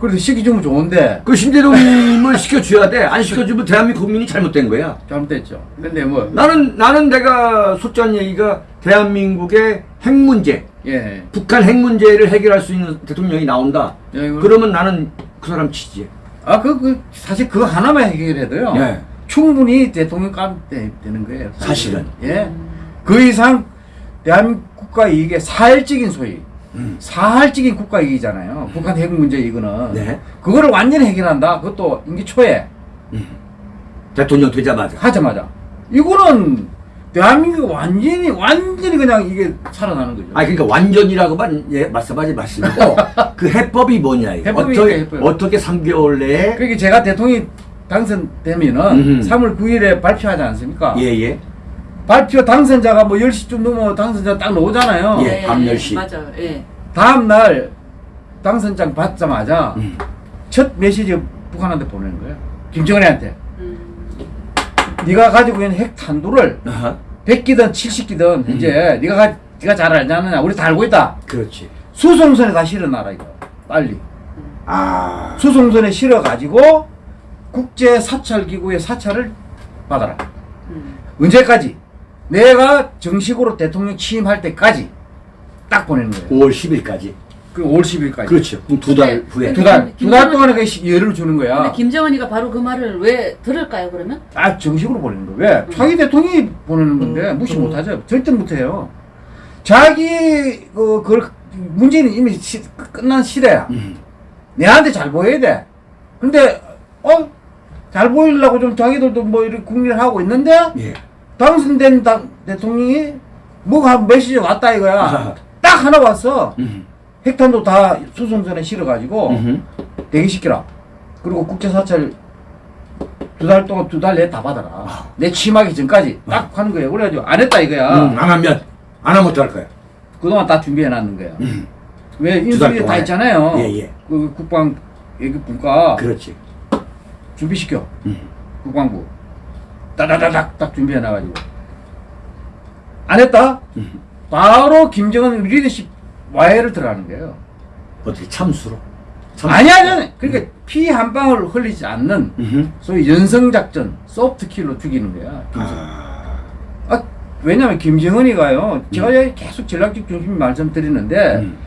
그래도 시키주면 좋은데, 그 신대동님을 시켜줘야 돼. 안 시켜주면 대한민국 국민이 잘못된 거야. 잘못됐죠. 근데 뭐, 나는 나는 내가 솔직한 얘기가 대한민국의 핵 문제, 예. 북한 핵 문제를 해결할 수 있는 대통령이 나온다. 예, 그러면 나는 그 사람 치지. 아, 그, 그, 사실 그거 하나만 해결해도요. 예. 충분히 대통령 감 되, 되는 거예요. 사실은. 예. 그 이상 대한민국 국가 이익의 사활적인 소위, 음. 사활적인 국가 이익이잖아요. 북한 핵 문제 이거는. 네. 그거를 완전히 해결한다. 그것도 임기 초에 대통령 되자마자. 하자마자. 이거는 대한민국 완전히, 완전히 그냥 이게 살아나는 거죠. 아 그러니까 완전이라고만 예, 말씀하지 마시고 그 해법이 뭐냐 이거. 해법이 어떻게 해법. 어떻게 3개월 내에 그러니까 제가 대통령이 당선되면은 음흠. 3월 9일에 발표하지 않습니까? 예예 발표 당선자가 뭐 10시쯤 넘어 당선자 딱 나오잖아요. 예, 밤 10시. 맞아요. 예. 다음 날 당선장 받자마자 음. 첫 메시지 북한한테 보내는 거예요. 김정은한테. 음. 네가 가지고 있는 핵 탄두를 아하. 100기든 70기든 이제 네가 가, 네가 잘 알지 않느냐. 우리 다 알고 있다. 그렇지 수송선에 다 실어놔라 이거 빨리 아. 수송선에 실어가지고 국제 사찰 기구의 사찰을 받아라 음. 언제까지 내가 정식으로 대통령 취임할 때까지 딱 보내는 거예요 5월 10일까지. 그 5월 10일까지 그렇죠. 그럼 두달 네. 후에. 두 달, 두 달 동안에 그 시- 예를 주는 근데 거야. 김정은이가 바로 그 말을 왜 들을까요 그러면? 아, 정식으로 보내는 거. 왜? 자기 대통령이 보내는 건데, 무시 못 하죠. 절대 못 해요. 자기, 그, 그걸, 문재인은 이미 시, 끝난 시대야. 음. 내한테 잘 보여야 돼. 근데, 어? 잘 보이려고 좀 자기들도 뭐 이렇게 국리를 하고 있는데, 예. 당선된 당, 대통령이 뭐가 한 메시지 왔다 이거야. 딱 하나 왔어. 음. 핵탄도 다 수송선에 실어가지고. 대기시키라. 그리고 국제사찰 두 달 동안 두 달 내에 다 받아라. 내 취임하기 전까지 딱 하는 거예요. 그래가지고 안 했다 이거야. 음, 안 하면 안 하면 어떡할 거야? 그동안 다 준비해 놨는 거야. 음. 왜 두달 인수위 다. 있잖아요. 예, 예. 그 국방 얘기 분과 그렇지. 준비시켜. 음. 국방부. 따다다닥 딱 준비해 놔가지고. 안 했다? 음. 바로 김정은 리더십 와해를 들어가는 거예요. 어떻게 참수로? 참수로. 아니 아니 그러니까 피한 방울 흘리지 않는 음흠. 소위 연성작전 소프트킬로 죽이는 거야. 아. 아, 왜냐면 김정은이가요. 제가 여기 계속 전략적 중심 말씀드리는데 음.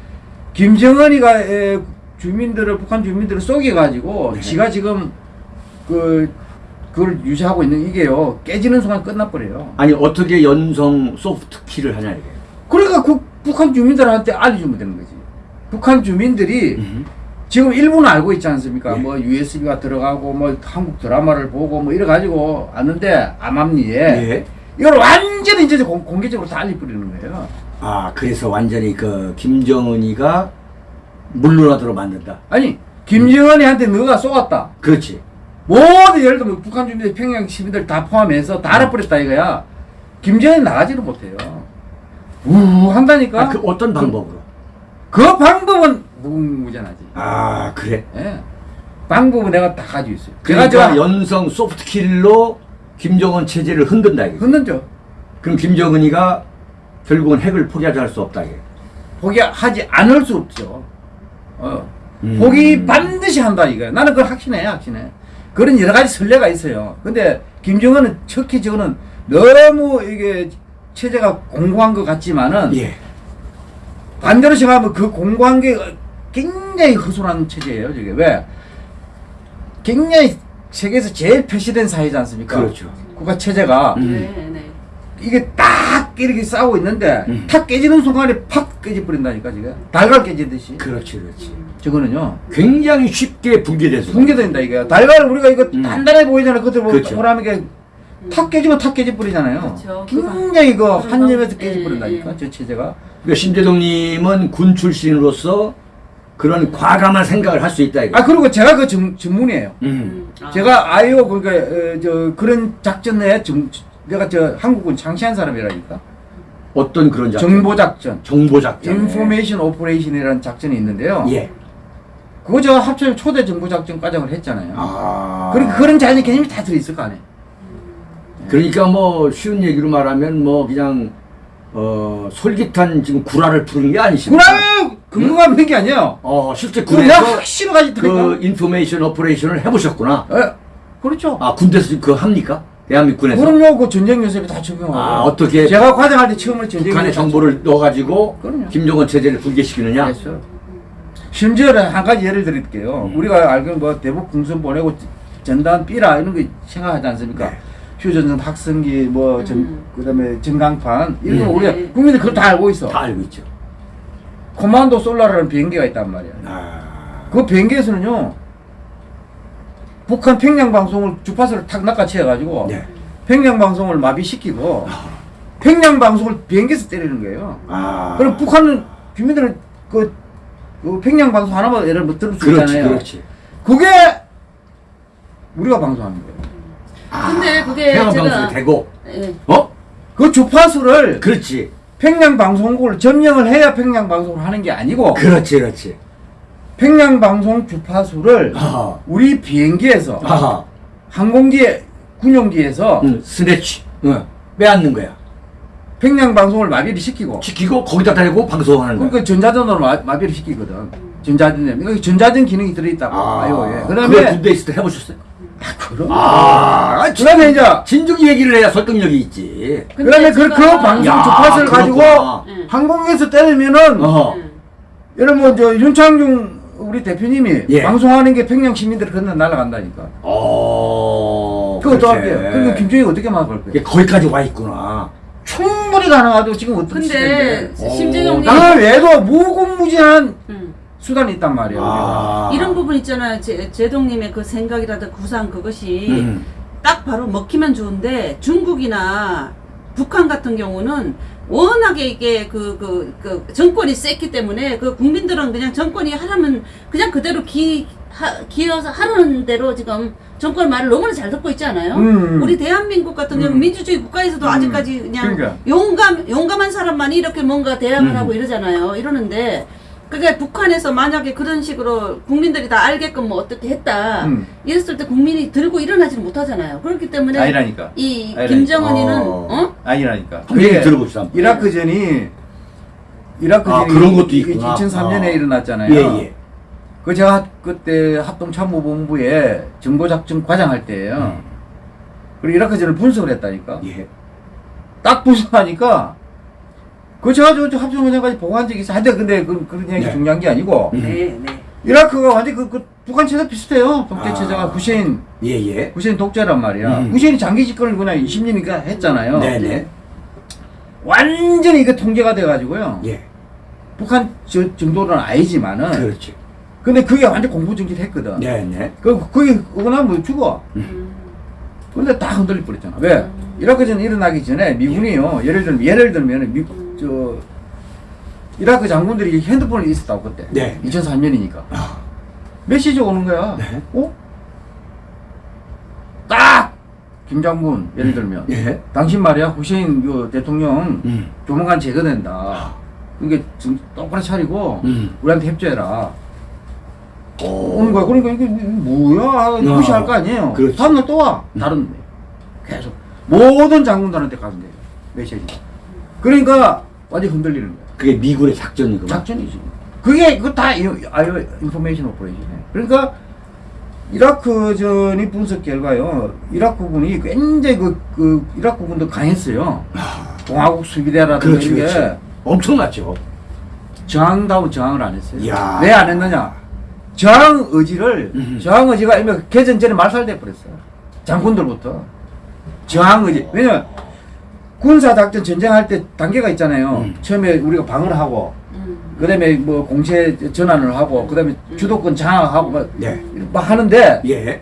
김정은이가 에, 주민들을 북한 주민들을 속여가지고 네. 지가 지금 그 그걸 유지하고 있는 이게요 깨지는 순간 끝나버려요. 아니 어떻게 연성 소프트 키를 하냐 이게. 그러니까 그 북한 주민들한테 알려주면 되는 거지. 북한 주민들이 음흠. 지금 일부는 알고 있지 않습니까? 예. 뭐 USB가 들어가고 뭐 한국 드라마를 보고 뭐 이래 가지고 아는데 암암리에 예. 이걸 완전히 이제 공, 공개적으로 다 알려버리는 거예요. 아 그래서 완전히 그 김정은이가 물러나도록 만든다. 아니 김정은이한테 너가 쏘았다. 그렇지. 모든 예를 들면 북한 주민들 평양 시민들 다 포함해서 다 알아버렸다 이거야. 김정은이 나가지를 못해요. 우 한다니까. 아, 그 어떤 방법으로? 그 방법은 무궁무진하지. 아 그래. 예. 방법은 내가 다 가지고 있어요. 그러니까 제가 저 연성 소프트 킬로 김정은 체제를 흔든다 이게. 흔들죠. 그럼 김정은이가 결국은 핵을 포기하지 할 수 없다 이게. 포기하지 않을 수 없죠. 어. 음. 포기 반드시 한다 이거야. 나는 그걸 확신해, 확신해. 그런 여러 가지 선례가 있어요. 근데 김정은은 특히 저는 너무 이게 체제가 공고한 것 같지만은 예. 반대로 생각하면 그 공고한 게 굉장히 허술한 체제예요. 저게 왜? 굉장히 세계에서 제일 표시된 사회지 않습니까? 그렇죠. 국가 체제가 음. 네, 네. 이게 딱 이렇게 싸우고 있는데 음. 탁 깨지는 순간에 팍 깨져버린다니까 지금 달걀 깨지듯이 그렇지 그렇지. 저거는요 굉장히 쉽게 붕괴돼서. 붕괴된다 이게 달걀을 우리가 이거 음. 단단해 보이잖아 그때 뭐 그렇죠. 보라면 탁 깨지면 탁 깨져버리잖아요 그렇죠. 굉장히 그한 점에서 예, 깨져버린다니까 예. 저 체제가 그러니까 심재동님은 군 출신으로서 그런 과감한 생각을 할 수 있다 이거. 아 그리고 제가 그 전, 전문이에요 음. 음. 아. 제가 IO 그러니까 어, 저 그런 작전에 전, 내가 저 한국은 장시한 사람이라니까 어떤 그런 작전? 정보 작전 정보 작전. information operation이라는 작전이 있는데요 예. 그거 제가 합참에서 초대 정보 작전 과장을 했잖아요 아. 그러니까 그런 작전 개념이 다 들어있을 거 아니에요 그러니까 뭐 쉬운 얘기로 말하면 뭐 그냥 어 솔깃한 지금 구라를 푸는 게 아니십니까? 구라 근거가 없는 게 아니에요 어 실제 군에서 확 실어가지고 그 information operation을 해보셨구나. 예, 그렇죠 아 군대에서 그거 합니까? 대한민국 군에서 그럼요 그 전쟁 연습에 다 적용하고 아, 어떻게 제가 과장할 때 처음으로 전쟁 북한의 정보를 넣어가지고 그럼요. 김정은 체제를 붕괴시키느냐? 했어요. 심지어 한 가지 예를 드릴게요. 음. 우리가 알기로 뭐 대북 풍선 보내고 전단 삐라 이런 거 생각하지 않습니까? 네. 휴전선 학생기 뭐 전, 음. 그다음에 전강판 이런 거 음. 우리가 네. 국민들 그걸 다 알고 있어. 다 알고 있죠. 코만도 솔라라는 비행기가 있단 말이야. 아, 그 비행기에서는요. 북한 평양 방송을 주파수를 탁 낚아채 가지고 네. 평양 방송을 마비시키고 평양 방송을 비행기에서 때리는 거예요. 아. 그럼 북한은 주민들은 그, 그 평양 방송 하나만 예를 들어 들을 수 그렇지, 있잖아요. 그렇지. 그게 우리가 방송하는 거예요. 근데 그게 평양 제가 방송이 되고, 예. 어? 그 주파수를 그렇지, 평양 방송국을 점령을 해야 평양 방송을 하는 게 아니고 그렇지, 그렇지. 평양 방송 주파수를 아하, 우리 비행기에서 평양 방송을 마비를 시키고 시키고 거기다 대고 방송하는 거야. 그러니까 전자전으로 마, 마비를 시키거든. 전자전 여기 전자전 기능이 들어있다고. 아, 아이오에. 그래 그다음에 군대 있을 때 해보셨어요? 그럼. 아, 그다음에 이제 진즉이 얘기를 해야 설득력이 있지. 그다음에 그, 그 방송 야, 주파수를 가지고 그렇구나. 응. 항공에서 때리면은 어. 응. 여러분 뭐저 윤창중 우리 대표님이 예. 방송하는 게 평양 시민들 건너 날아간다니까. 어. 그거 또 그렇게. 할게요. 그리고 김정희 어떻게 막을 거예요? 이게 거기까지 와 있구나. 충분히 가능하도 지금 어떤 근데 시대인데. 어, 심재경님 당을 외도 무궁무진한 응. 수단이 있단 말이에요. 아. 이런 부분 있잖아요. 제, 제동님의 그 생각이라든 구상 그것이 음. 딱 바로 먹히면 좋은데 중국이나 북한 같은 경우는 워낙에 이게 그, 그, 그 정권이 셌기 때문에 그 국민들은 그냥 정권이 하라면 그냥 그대로 기, 하, 기어서 하라는 대로 지금 정권 말을 너무나 잘 듣고 있지 않아요? 음. 우리 대한민국 같은 경우 음. 민주주의 국가에서도 음. 아직까지 그냥 그러니까. 용감, 용감한 사람만이 이렇게 뭔가 대항을 음. 하고 이러잖아요. 이러는데 그게 북한에서 만약에 그런 식으로 국민들이 다 알게끔 뭐 어떻게 했다 음. 이랬을 때 국민이 들고 일어나지는 못하잖아요. 그렇기 때문에 아니라니까. 이 아니라니까. 김정은이는 어. 어? 아니라니까. 그게 들어봅시다. 한번. 이라크전이 이라크전이 아, 그런 것도 있구나. 2003년에 아. 일어났잖아요. 예, 예. 그 제가 그때 합동참모본부에 정보작전 과장할 때예요. 음. 그리고 이라크전을 분석을 했다니까. 예. 딱 분석하니까 그 제가 저, 저 합동원장까지 보고한 적이 있어. 하여튼 근데 그, 그런 얘기 네. 중요한 게 아니고 음. 네, 네. 이라크가 완전 그, 그 북한 체제 비슷해요. 독재 아. 체제가 후세인 예, 예. 후세인 독재란 말이야. 음. 후세인이 장기 집권을 그냥 20년이니까 했잖아요. 네 네. 완전히 이게 통제가 돼가지고요. 예. 북한 저 정도는 아니지만은 그렇지. 근데 그게 완전 공포정지를 했거든. 네 네. 그 그게 그거 나면 죽어. 음. 근데 다 흔들릴 뻔했잖아. 왜? 이라크 전 일어나기 전에 미군이요. 예를 들면 예를 들면 미, 저 이라크 장군들이 핸드폰이 있었다고 그때. 네. 2003년이니까. 아. 메시지 오는 거야. 네. 어? 딱 김장군 예를 들면 예. 당신 말이야 후세인 그 대통령 음. 조만간 제거된다. 그게 지금 똑바로 차리고 음. 우리한테 협조해라. 오. 오는 거야. 그러니까 이게 뭐야? 무시할 거 아니에요. 어. 그렇지. 다음날 또 와. 음. 다른 데. 계속 모든 장군들한테 가면 돼요. 메시지가. 그러니까 완전 흔들리는 거야. 그게 미군의 작전이구나. 작전이지. 그게 그거 다 이- IO information operation이에요. 그러니까 이라크전이 분석 결과요. 이라크군이 굉장히 그, 그 이라크군도 강했어요. 공화국 수비대라든가 아. 그렇지, 이게 그렇지. 엄청났죠. 저항다운 저항을 안 했어요. 왜 안 했느냐? 저항 의지를 음. 저항 의지가 이미 개전 전에 말살돼 버렸어요. 장군들부터 저항 의지. 왜냐면 군사 작전 전쟁할 때 단계가 있잖아요. 음. 처음에 우리가 방어를 하고 음. 그 다음에 뭐 공세 전환을 하고 그 다음에 주도권 장악하고 막, 네. 막 하는데 예.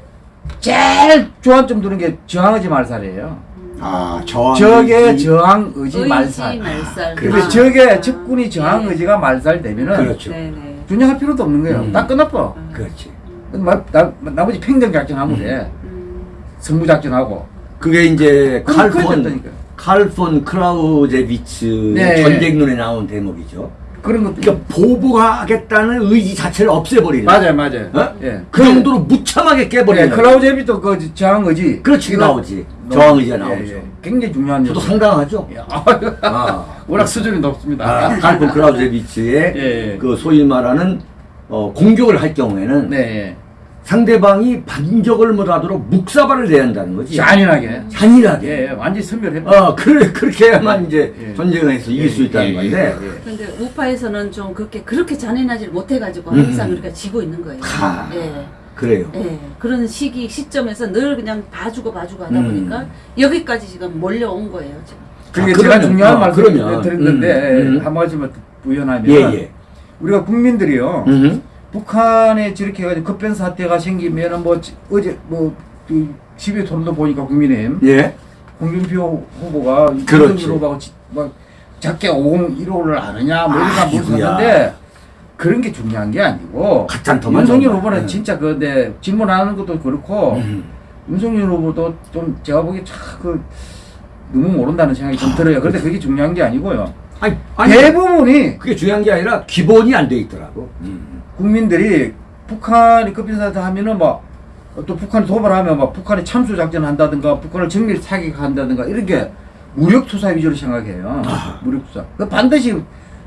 제일 조안점 두는 게 저항 의지 말살이에요. 아, 저항. 적의. 저항 의지, 의지 말살. 말살. 그래. 근데 아. 적의 적군이 저항 네. 의지가 말살되면은 그렇죠. 네, 네. 분양할 필요도 없는 거예요. 음. 딱 끝났어. 그렇지. 나, 나, 나머지 팽정 작전하면 돼. 음. 승부 작전하고. 그게 이제 그랬다니까요. 칼폰 크라우제비츠 네. 전쟁론에 나온 대목이죠. 그런 것도. 그러니까 보복하겠다는 의지 자체를 없애버리는. 맞아요, 맞아요. 어? 예. 그 정도로 무참하게 깨버리는. 네, 클라우제비도 그 저항 의지. 그렇지 이거 나오지. 저항 의지가 예, 나오죠. 예. 굉장히 중요한 저도. 상당하죠. 예. 아. 워낙 수준이 높습니다. 아, 칼폰 크라우제비츠의 예, 예. 그 소위 말하는 어, 공격을 할 경우에는 네. 상대방이 반격을 못하도록 묵사발을 내야 한다는 거지. 잔인하게. 잔인하게. 예, 예. 완전히 선별해. 어, 그래, 그렇게 해야만 이제 예. 전쟁을 해서 이길 수 있다는 건데. 근데 우파에서는 좀 그렇게 그렇게 잔인하지 못해가지고 음. 항상 우리가 지고 있는 거예요. 아. 예. 그래요. 예. 그런 시기 시점에서 늘 그냥 봐주고 봐주고 하다 음. 보니까 여기까지 지금 몰려온 거예요 지금. 그게 아, 제가 그러면, 중요한 어, 말씀 그러면, 드린 건데 음, 음. 한 말씀을 부연하면 예, 예. 우리가 국민들이요 음. 북한에 저렇게 해가지고 급변 사태가 생기면은 뭐 지- 어제 뭐그 12회 토론도 보니까 국민의힘 예. 홍준표 후보가 그렇지. 막 작게 5015를 아느냐 뭐 이런 아, 거 이구야. 물었는데 그런 게 중요한 게 아니고 윤석열. 후보는 음. 진짜 그런데 질문하는 것도 그렇고 음. 윤석열 후보도 좀 제가 보기에 참그 너무 모른다는 생각이 좀 들어요. 그런데 그게 중요한 게 아니고요. 아니, 아니 대부분이 그게 중요한 게 아니라 기본이 안 돼 있더라고. 음. 국민들이 북한이 급변사태 하면은 막 또 북한이 도발하면 막 북한이 참수 작전 한다든가 북한을 정밀 사격한다든가 이렇게 무력 투사 위주로 생각해요. 아. 무력 투사. 그 반드시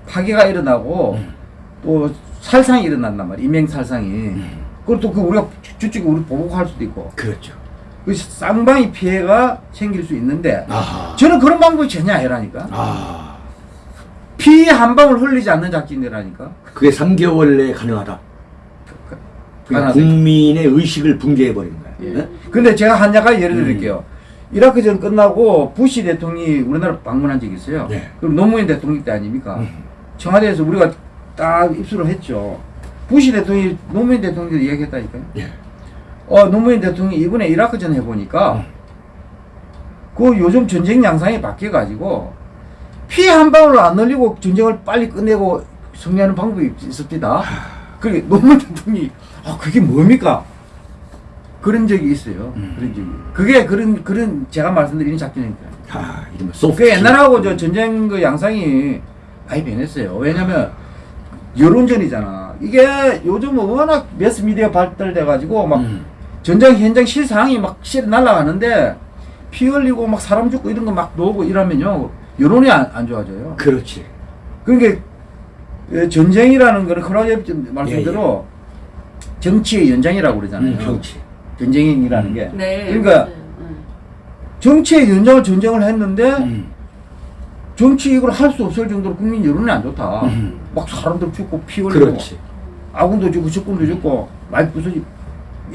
파괴가 일어나고 음. 또 살상이 일어난단 말이야. 이명 살상이. 그리고 또 그 우리가 저쪽에 우리 보복할 수도 있고. 그렇죠. 그 쌍방이 피해가 생길 수 있는데 아하. 저는 그런 방법이 전혀 아니라니까. 아, 피 한 방울 흘리지 않는 작전이라니까. 그게 3개월 내에 가능하다. 그러니까. 국민의 의식을 붕괴해 버리는 거야. 예. 네? 근데 제가 한 가지 예를 드릴게요. 음. 이라크전 끝나고 부시 대통령이 우리나라 방문한 적이 있어요. 네. 그럼 노무현 대통령 때 아닙니까? 음. 청와대에서 우리가 딱 입수를 했죠. 부시 대통령이 노무현 대통령한테 이야기했다니까요. 예. 어, 노무현 대통령이 이번에 이라크전 해보니까 음. 그 요즘 전쟁 양상이 바뀌어가지고 피 한 방울 안 흘리고 전쟁을 빨리 끝내고 승리하는 방법이 있습니다. 그게 노무현 대통령이 아 그게 뭡니까? 그런 적이 있어요. 음. 그런 적이. 그게 그런 그런 제가 말씀드리는 작전입니다. 아, 이러면 소프트. 그 옛날하고 저 전쟁 그 양상이 많이 변했어요. 왜냐면 여론전이잖아. 이게 요즘은 워낙 매스미디어 발달돼 가지고 막 음. 전쟁 현장 실상이 막 실 날아가는데 피 흘리고 막 사람 죽고 이런 거 막 나오고 이러면요 여론이 안, 안 좋아져요. 그렇지. 그러니까 그 전쟁이라는 거는 크라우제 말씀대로 정치의 연장이라고 그러잖아요. 음, 정치. 전쟁이라는 게. 네. 그러니까. 정치의 연장을 전쟁을 했는데 음. 정치 이걸 할 수 없을 정도로 국민 여론이 안 좋다. 음. 막 사람들 죽고 피 흘리고 그렇지. 아군도 죽고 적군도 죽고 많이 부서지.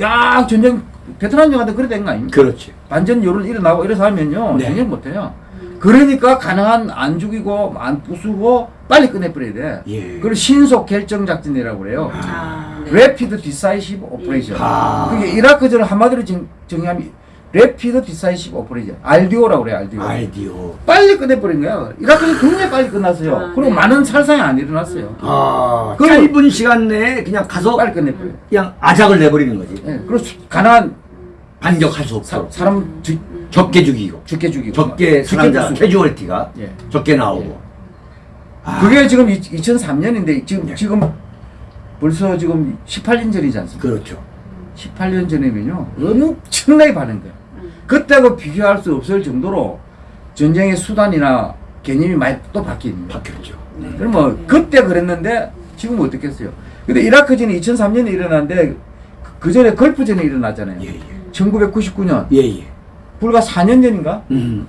야 전쟁 베트남 영화도 그래 된거 아닙니까? 그렇지. 반전 여론 일어나고 이래서 하면요 네. 전쟁 못해요. 그러니까 가능한 안 죽이고 안 부수고 빨리 끝내버려야 돼. 예. 그걸 신속 결정 작전이라고 그래요. 아, 네. Rapid Decisive Operation. 아. 그게 이라크전을 한마디로 정, 정의하면 Rapid Decisive Operation. RDO라고 그래요. RDO. 아이디어. 빨리 끝내버린 거야. 이라크전 굉장히 빨리 끝났어요. 아, 그리고 네. 많은 살상이 안 일어났어요. 아, 그럼- 짧은 시간 내에 그냥 가서 빨리 끝내버려요. 그냥 아작을 내버리는 거지. 예, 그리고 수- 가난한 반격할 수 사, 없도록. 사람 죽, 적게 죽이고. 죽게 죽이고. 적게 사람자. 캐주얼티가 예. 적게 나오고. 아, 그게 지금 2003년인데 지금 예. 지금 벌써 지금 18년 전이지 않습니까? 그렇죠. 18년 전이면요 엄청나게 반응 거예요. 그때하고 비교할 수 없을 정도로 전쟁의 수단이나 개념이 많이 또 바뀝니다. 바뀌었죠. 그럼 뭐 그때 그랬는데 지금 어떻겠어요? 근데 이라크전이 2003년에 일어났는데 그 전에 걸프전이 일어났잖아요. 예, 예. 1999년 예, 예. 불과 4년 전인가? 음,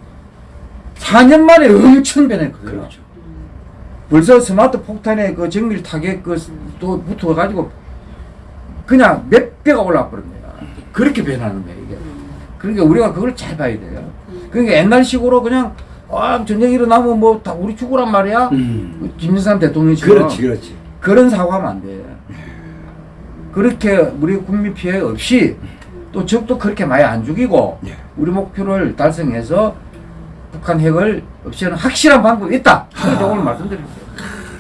4년 만에 엄청 변했거든요. 그렇죠. 벌써 스마트 폭탄에 그 정밀 타격 그또 붙어가지고 그냥 몇 배가 올라버립니다. 그렇게 변하는 거예요 이게. 그러니까 우리가 그걸 잘 봐야 돼요. 그러니까 옛날식으로 그냥 아 전쟁 일어나면 뭐 다 우리 죽으란 말이야. 음. 김일삼 대통령처럼 그렇지, 그렇지. 그런 사고하면 안 돼. 그렇게 우리 국민 피해 없이 또 적도 그렇게 많이 안 죽이고 예. 우리 목표를 달성해서 북한 핵을 없애는 확실한 방법이 있다. 그래서 오늘 말씀드렸어요.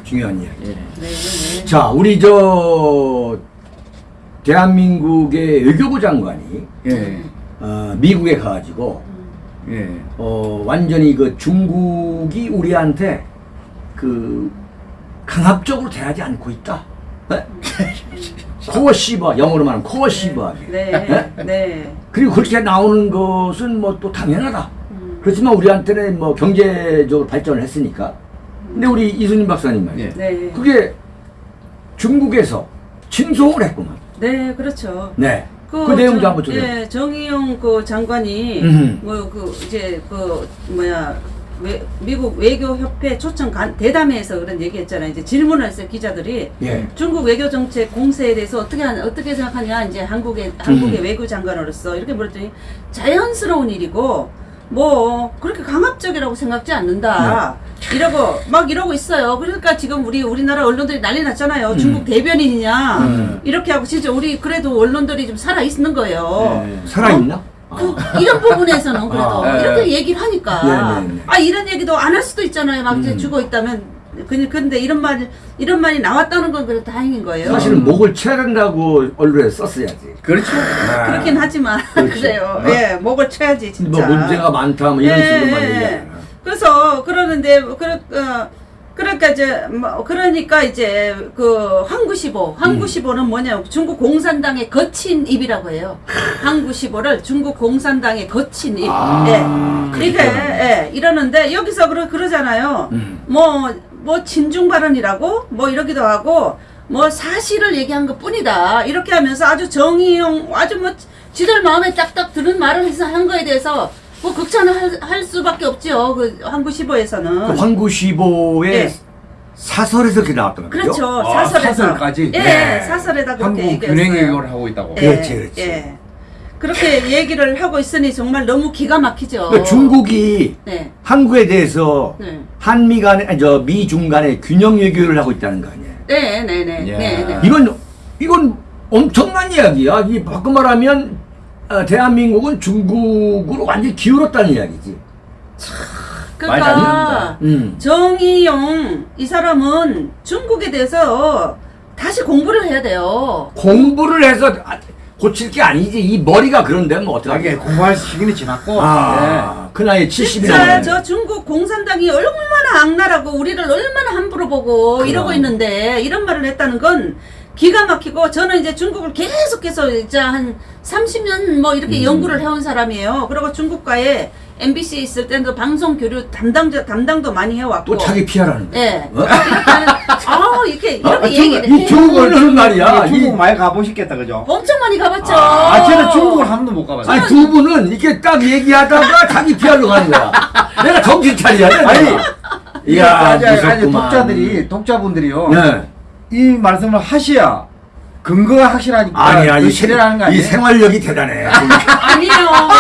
중요한 이야기. 예. 네, 네. 자, 우리 저 대한민국의 외교부 장관이 예. 어, 미국에 가가지고 예. 어, 완전히 그 중국이 우리한테 그 강압적으로 대하지 않고 있다. 네? 코어시버 영어로 말하면 코어시버하게. 네. 네. 그리고 그렇게 나오는 것은 뭐 또 당연하다. 음. 그렇지만 우리한테는 뭐 경제적으로 발전을 했으니까. 근데 우리 이순님 박사님 말이에요. 예. 네. 그게 중국에서 진송을 했구만. 네, 그렇죠. 네. 그, 내용도 정- 한번 좀. 예, 정의용 그 장관이. 뭐 그 이제 그 뭐야 외, 미국 외교협회 초청 간, 대담회에서 그런 얘기했잖아요. 이제 질문을 했어요 기자들이 예. 중국 외교 정책 공세에 대해서 어떻게 하냐, 어떻게 생각하냐 이제 한국의 한국의 음. 외교 장관으로서 이렇게 물었더니 자연스러운 일이고 뭐 그렇게 강압적이라고 생각지 않는다. 네. 이러고 막 이러고 있어요. 그러니까 지금 우리 우리나라 언론들이 난리 났잖아요. 음. 중국 대변인이냐 음. 이렇게 하고 진짜 우리 그래도 언론들이 좀 살아 있는 거예요. 예. 살아있나? 그 이런 부분에서는 그래도 아, 예. 이렇게 얘기를 하니까 네, 네, 네. 아 이런 얘기도 안 할 수도 있잖아요. 막 이제 음. 죽어 있다면 그- 근데 이런 말 이런 말이 나왔다는 건 그래도 다행인 거예요. 사실은 목을 쳐야 된다고 언론에 썼어야지. 그렇죠. 그렇긴 하지만 그렇지. 그래요. 어? 예, 목을 쳐야지 진짜. 뭐 문제가 많다 뭐 이런 예, 식으로만 예. 얘기하잖아. 그래서 그러는데 그, 어, 그러니까 이제 뭐 그러니까 이제 그 항구시보 항구시보는 뭐냐 중국 공산당의 거친 입이라고 해요. 항구시보를 중국 공산당의 거친 입. 아, 예. 이게 예, 이러는데 여기서 그러 그러잖아요. 음. 뭐뭐 친중 발언이라고 뭐 이러기도 하고 뭐 사실을 얘기한 것 뿐이다. 이렇게 하면서 아주 정의용 아주 뭐 지들 마음에 딱딱 드는 말을 해서 한 거에 대해서 뭐 극찬을 할, 할 수밖에 없죠. 그 항구시보에서는. 그 황구시보의 예. 사설에서 그렇게 나왔던 거죠? 그렇죠. 아, 사설에서. 사설까지? 예, 네. 사설에다 그렇게 한국 얘기했어요. 균형 외교를 하고 있다고. 예, 그렇지, 그렇지. 예. 그렇게 얘기를 하고 있으니 정말 너무 기가 막히죠. 그러니까 중국이 네. 한국에 대해서 네. 한미 간에 아니, 저 미중 간에 균형 외교를 하고 있다는 거 아니에요? 네, 네, 네. 야. 네, 네. 이건 이건 엄청난 이야기야. 이 바꿔 말하면 어, 대한민국은 중국으로 완전히 기울었다는 이야기지. 그러니까 음. 정의용 이 사람은 중국에 대해서 다시 공부를 해야 돼요. 공부를 해서 아, 고칠 게 아니지. 이 머리가 그런데 뭐 어떡하게. 공부할 시기는 지났고. 아, 그 나이에 70이나 진짜 저 중국 공산당이 얼마나 악랄하고 우리를 얼마나 함부로 보고 그럼. 이러고 있는데 이런 말을 했다는 건 기가 막히고 저는 이제 중국을 계속해서 이제 한 30년 뭐 이렇게 음. 연구를 해온 사람이에요. 그리고 중국과의 MBC에 있을 때도 방송 교류 담당 담당도 많이 해왔고. 또 자기 피하라는 거야. 예. 어? 이렇게 하는, 아, 이렇게, 이렇게 아, 얘기를 이 해. 중국을 하는 말이야. 중국 이- 많이 가보셨겠다, 그죠? 엄청 많이 가봤죠. 아, 저는 중국을 한 번도 못 가봤어요. 아니 두 분은 이렇게 딱 얘기하다가 자기 피하러 가는 거야. 내가 정신 차려야 돼. 아니. 이야, 무섭구만. 독자들이, 독자분들이요. 네. 이 말씀을 하셔야 근거가 확실하니까. 아니야 이, 그 실현하는 거 이? 생활력이 대단해. 아니에요.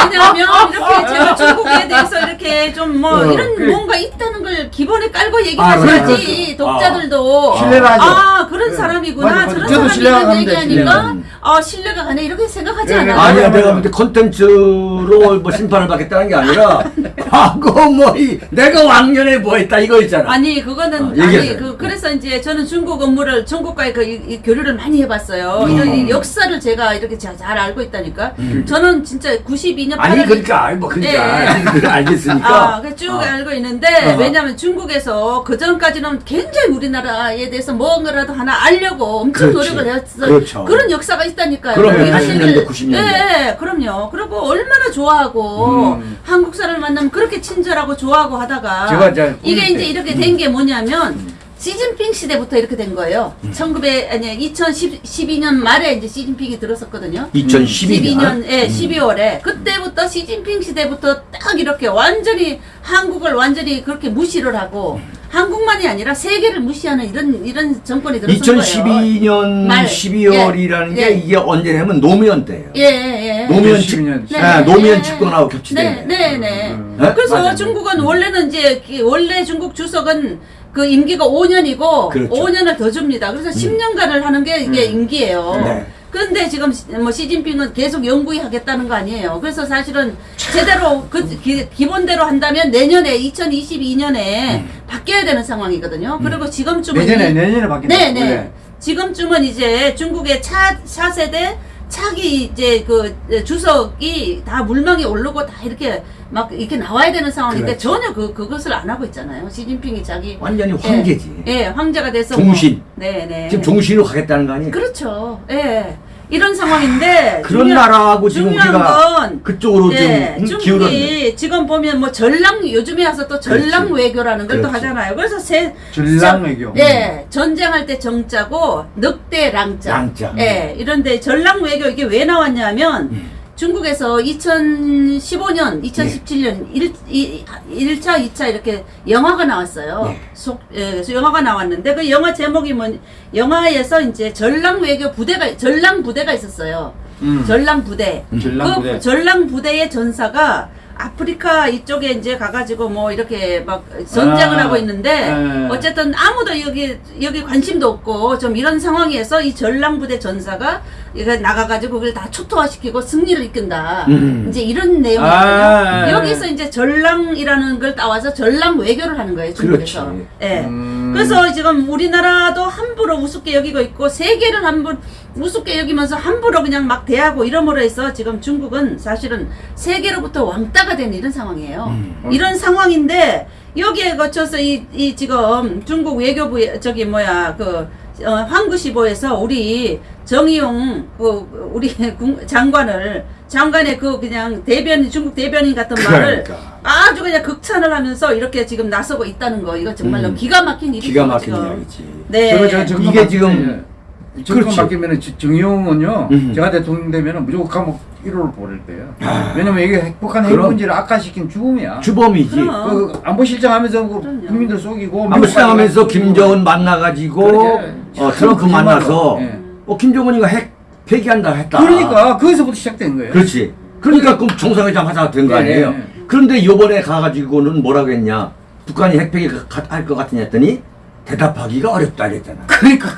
왜냐하면 이렇게 제가 중국에 대해서 이렇게 좀뭐 어, 이런 그래. 뭔가 있다는 걸 기본에 깔고 아, 얘기하셔야지 그래, 독자들도 신뢰를 하죠. 아 그런 네. 사람이구나 맞아, 맞아. 저런 저도 사람이 이런 얘기하니까 아 신뢰가 가네 이렇게 생각하지 네, 않아요. 아니야 내가. 볼때 콘텐츠로 뭐 심판을 받겠다는 게 아니라 과거 뭐 이 내가 왕년에 뭐 했다 이거 있잖아. 아니 그거는 어, 아니. 그 그래서 이제 저는 중국 업무를 중국과의 그 이- 이 교류를 많이 해봤어요. 음. 이런 이 역사를 제가 이렇게 자- 잘 알고 있다니까. 음. 저는 진짜 92년 아니 그러니까 뭐 그러니까 예. 알겠으니까. 아, 그쭉 어. 알고 있는데 어. 왜냐하면 중국에서 그 전까지는 굉장히 우리나라에 대해서 뭔가라도 하나 알려고 엄청 그렇지. 노력을 했어. 그렇죠. 런 역사가 있다니까요. 그럼요. 이런 80년대, 얘기를- 90년대. 예, 예, 그럼요. 그리고 얼마나 좋아하고 음. 한국 사람을 만나면 그렇게 친절하고 좋아하고 하다가 제가 이제 이게 이제 때. 이렇게 된 게 뭐냐면 시진핑 시대부터 이렇게 된 거예요. 음. 1900 아니 2012년 말에 이제 시진핑이 들었었거든요. 2012년. 12년, 예, 음. 12월에 그때부터 시진핑 시대부터 딱 이렇게 완전히 한국을 완전히 그렇게 무시를 하고 한국만이 아니라 세계를 무시하는 이런 이런 정권이 들어선 거예요. 2012년 말. 12월이라는 예. 게 예. 이게 언제냐면 노무현 때예요. 예, 예. 노무현 2012년. 집, 네. 예, 노무현 네. 집권하고 겹치대. 네, 네, 네. 음. 네? 그래서 맞아요. 중국은 원래는 이제 그 원래 중국 주석은 그 임기가 5년이고 그렇죠. 5년을 더 줍니다. 그래서 10년간을 하는 게 이게 음. 임기예요. 네. 그런데 지금 시- 뭐 시진핑은 계속 영구히 하겠다는 거 아니에요. 그래서 사실은 제대로 그 기, 기본대로 한다면 내년에 2022년에 바뀌어야 되는 상황이거든요. 그리고 지금쯤은 내년에, 이- 내년에 바뀐다. 네, 네. 원래. 지금쯤은 이제 중국의 차, 차세대 차기 이제 그 주석이 다 물망에 오르고 다 이렇게 막 이렇게 나와야 되는 상황인데 그렇죠. 전혀 그 그것을 안 하고 있잖아요. 시진핑이 자기 완전히 예, 황제지. 예, 황제가 돼서 종신. 뭐, 네, 네. 지금 종신으로 가겠다는 거 아니에요? 그렇죠. 예. 이런 상황인데 그런 중요한- 나라하고 지금 중요한 우리가 건 그쪽으로 예, 좀 음, 중국이 기울었네. 지금 보면 뭐 전랑 요즘에 와서 또 전랑 그렇지. 외교라는 걸 또. 하잖아요. 그래서 세 전랑 저- 외교. 예, 전쟁할 때 정자고 늑대 랑자. 랑자. 예, 이런데 전랑 외교 이게 왜 나왔냐면 음. 중국에서 2015년, 2017년 일 1, 1 차, 2차 이렇게 영화가 나왔어요. 예. 속, 예, 그래서 영화가 나왔는데 그 영화 제목이 뭐 영화에서 이제 전랑 외교 부대가 전랑 부대가 있었어요. 음. 전랑 부대. 전랑 그 부대. 전랑 부대의 전사가 아프리카 이쪽에 이제 가가지고 뭐 이렇게 막 전쟁을 아, 하고 있는데 네. 어쨌든 아무도 여기 여기 관심도 없고 좀 이런 상황에서 이 전랑 부대 전사가 이거 나가가지고 그걸 다 초토화시키고 승리를 이끈다. 음. 이제 이런 내용이거든요. 아, 여기서 이제 전랑이라는 걸 따와서 전랑 외교를 하는 거예요 중국에서. 그렇지. 예. 음. 음. 그래서 지금 우리나라도 함부로 우습게 여기고 있고 세계를 함부로 우습게 여기면서 함부로 그냥 막 대하고 이러므로 해서 지금 중국은 사실은 세계로부터 왕따가 된 이런 상황이에요. 음. 이런 상황인데 여기에 거쳐서 이, 이 지금 중국 외교부 저기 뭐야 그 어, 황구시보에서 우리 정의용 그 우리 군- 장관을 장관의 그 그냥 대변 중국 대변인 같은 말을 그러니까. 아주 그냥 극찬을 하면서 이렇게 지금 나서고 있다는 거 이거 정말로 음. 기가 막힌 일이죠. 기가 막힌. 이야기지. 네. 이게 지금- 예. 정권 그렇지. 바뀌면은 지- 정의용은요 음. 제가 대통령 되면은 무조건 감옥 1호를 보낼 거예요. 아. 왜냐면 이게 핵폭탄 핵 그럼. 문제를 악화시킨 죽음이야. 주범이지. 그 안보실장 하면서 그. 국민들 속이고 안보시장하면서 미국까지 김정은 만나가지고. 어, 트럼프. 만나서 예. 어, 김정은이가 핵 폐기한다 했다. 그러니까 거기서부터 시작된 거예요. 그렇지. 그러니까 그럼 정상회담 하자가 된거 예, 아니에요. 예. 그런데 요번에 가가지고는 뭐라고 했냐. 북한이 핵 폐기 할 것 같으냐 했더니 대답하기가 어렵다 이랬잖아. 그러니까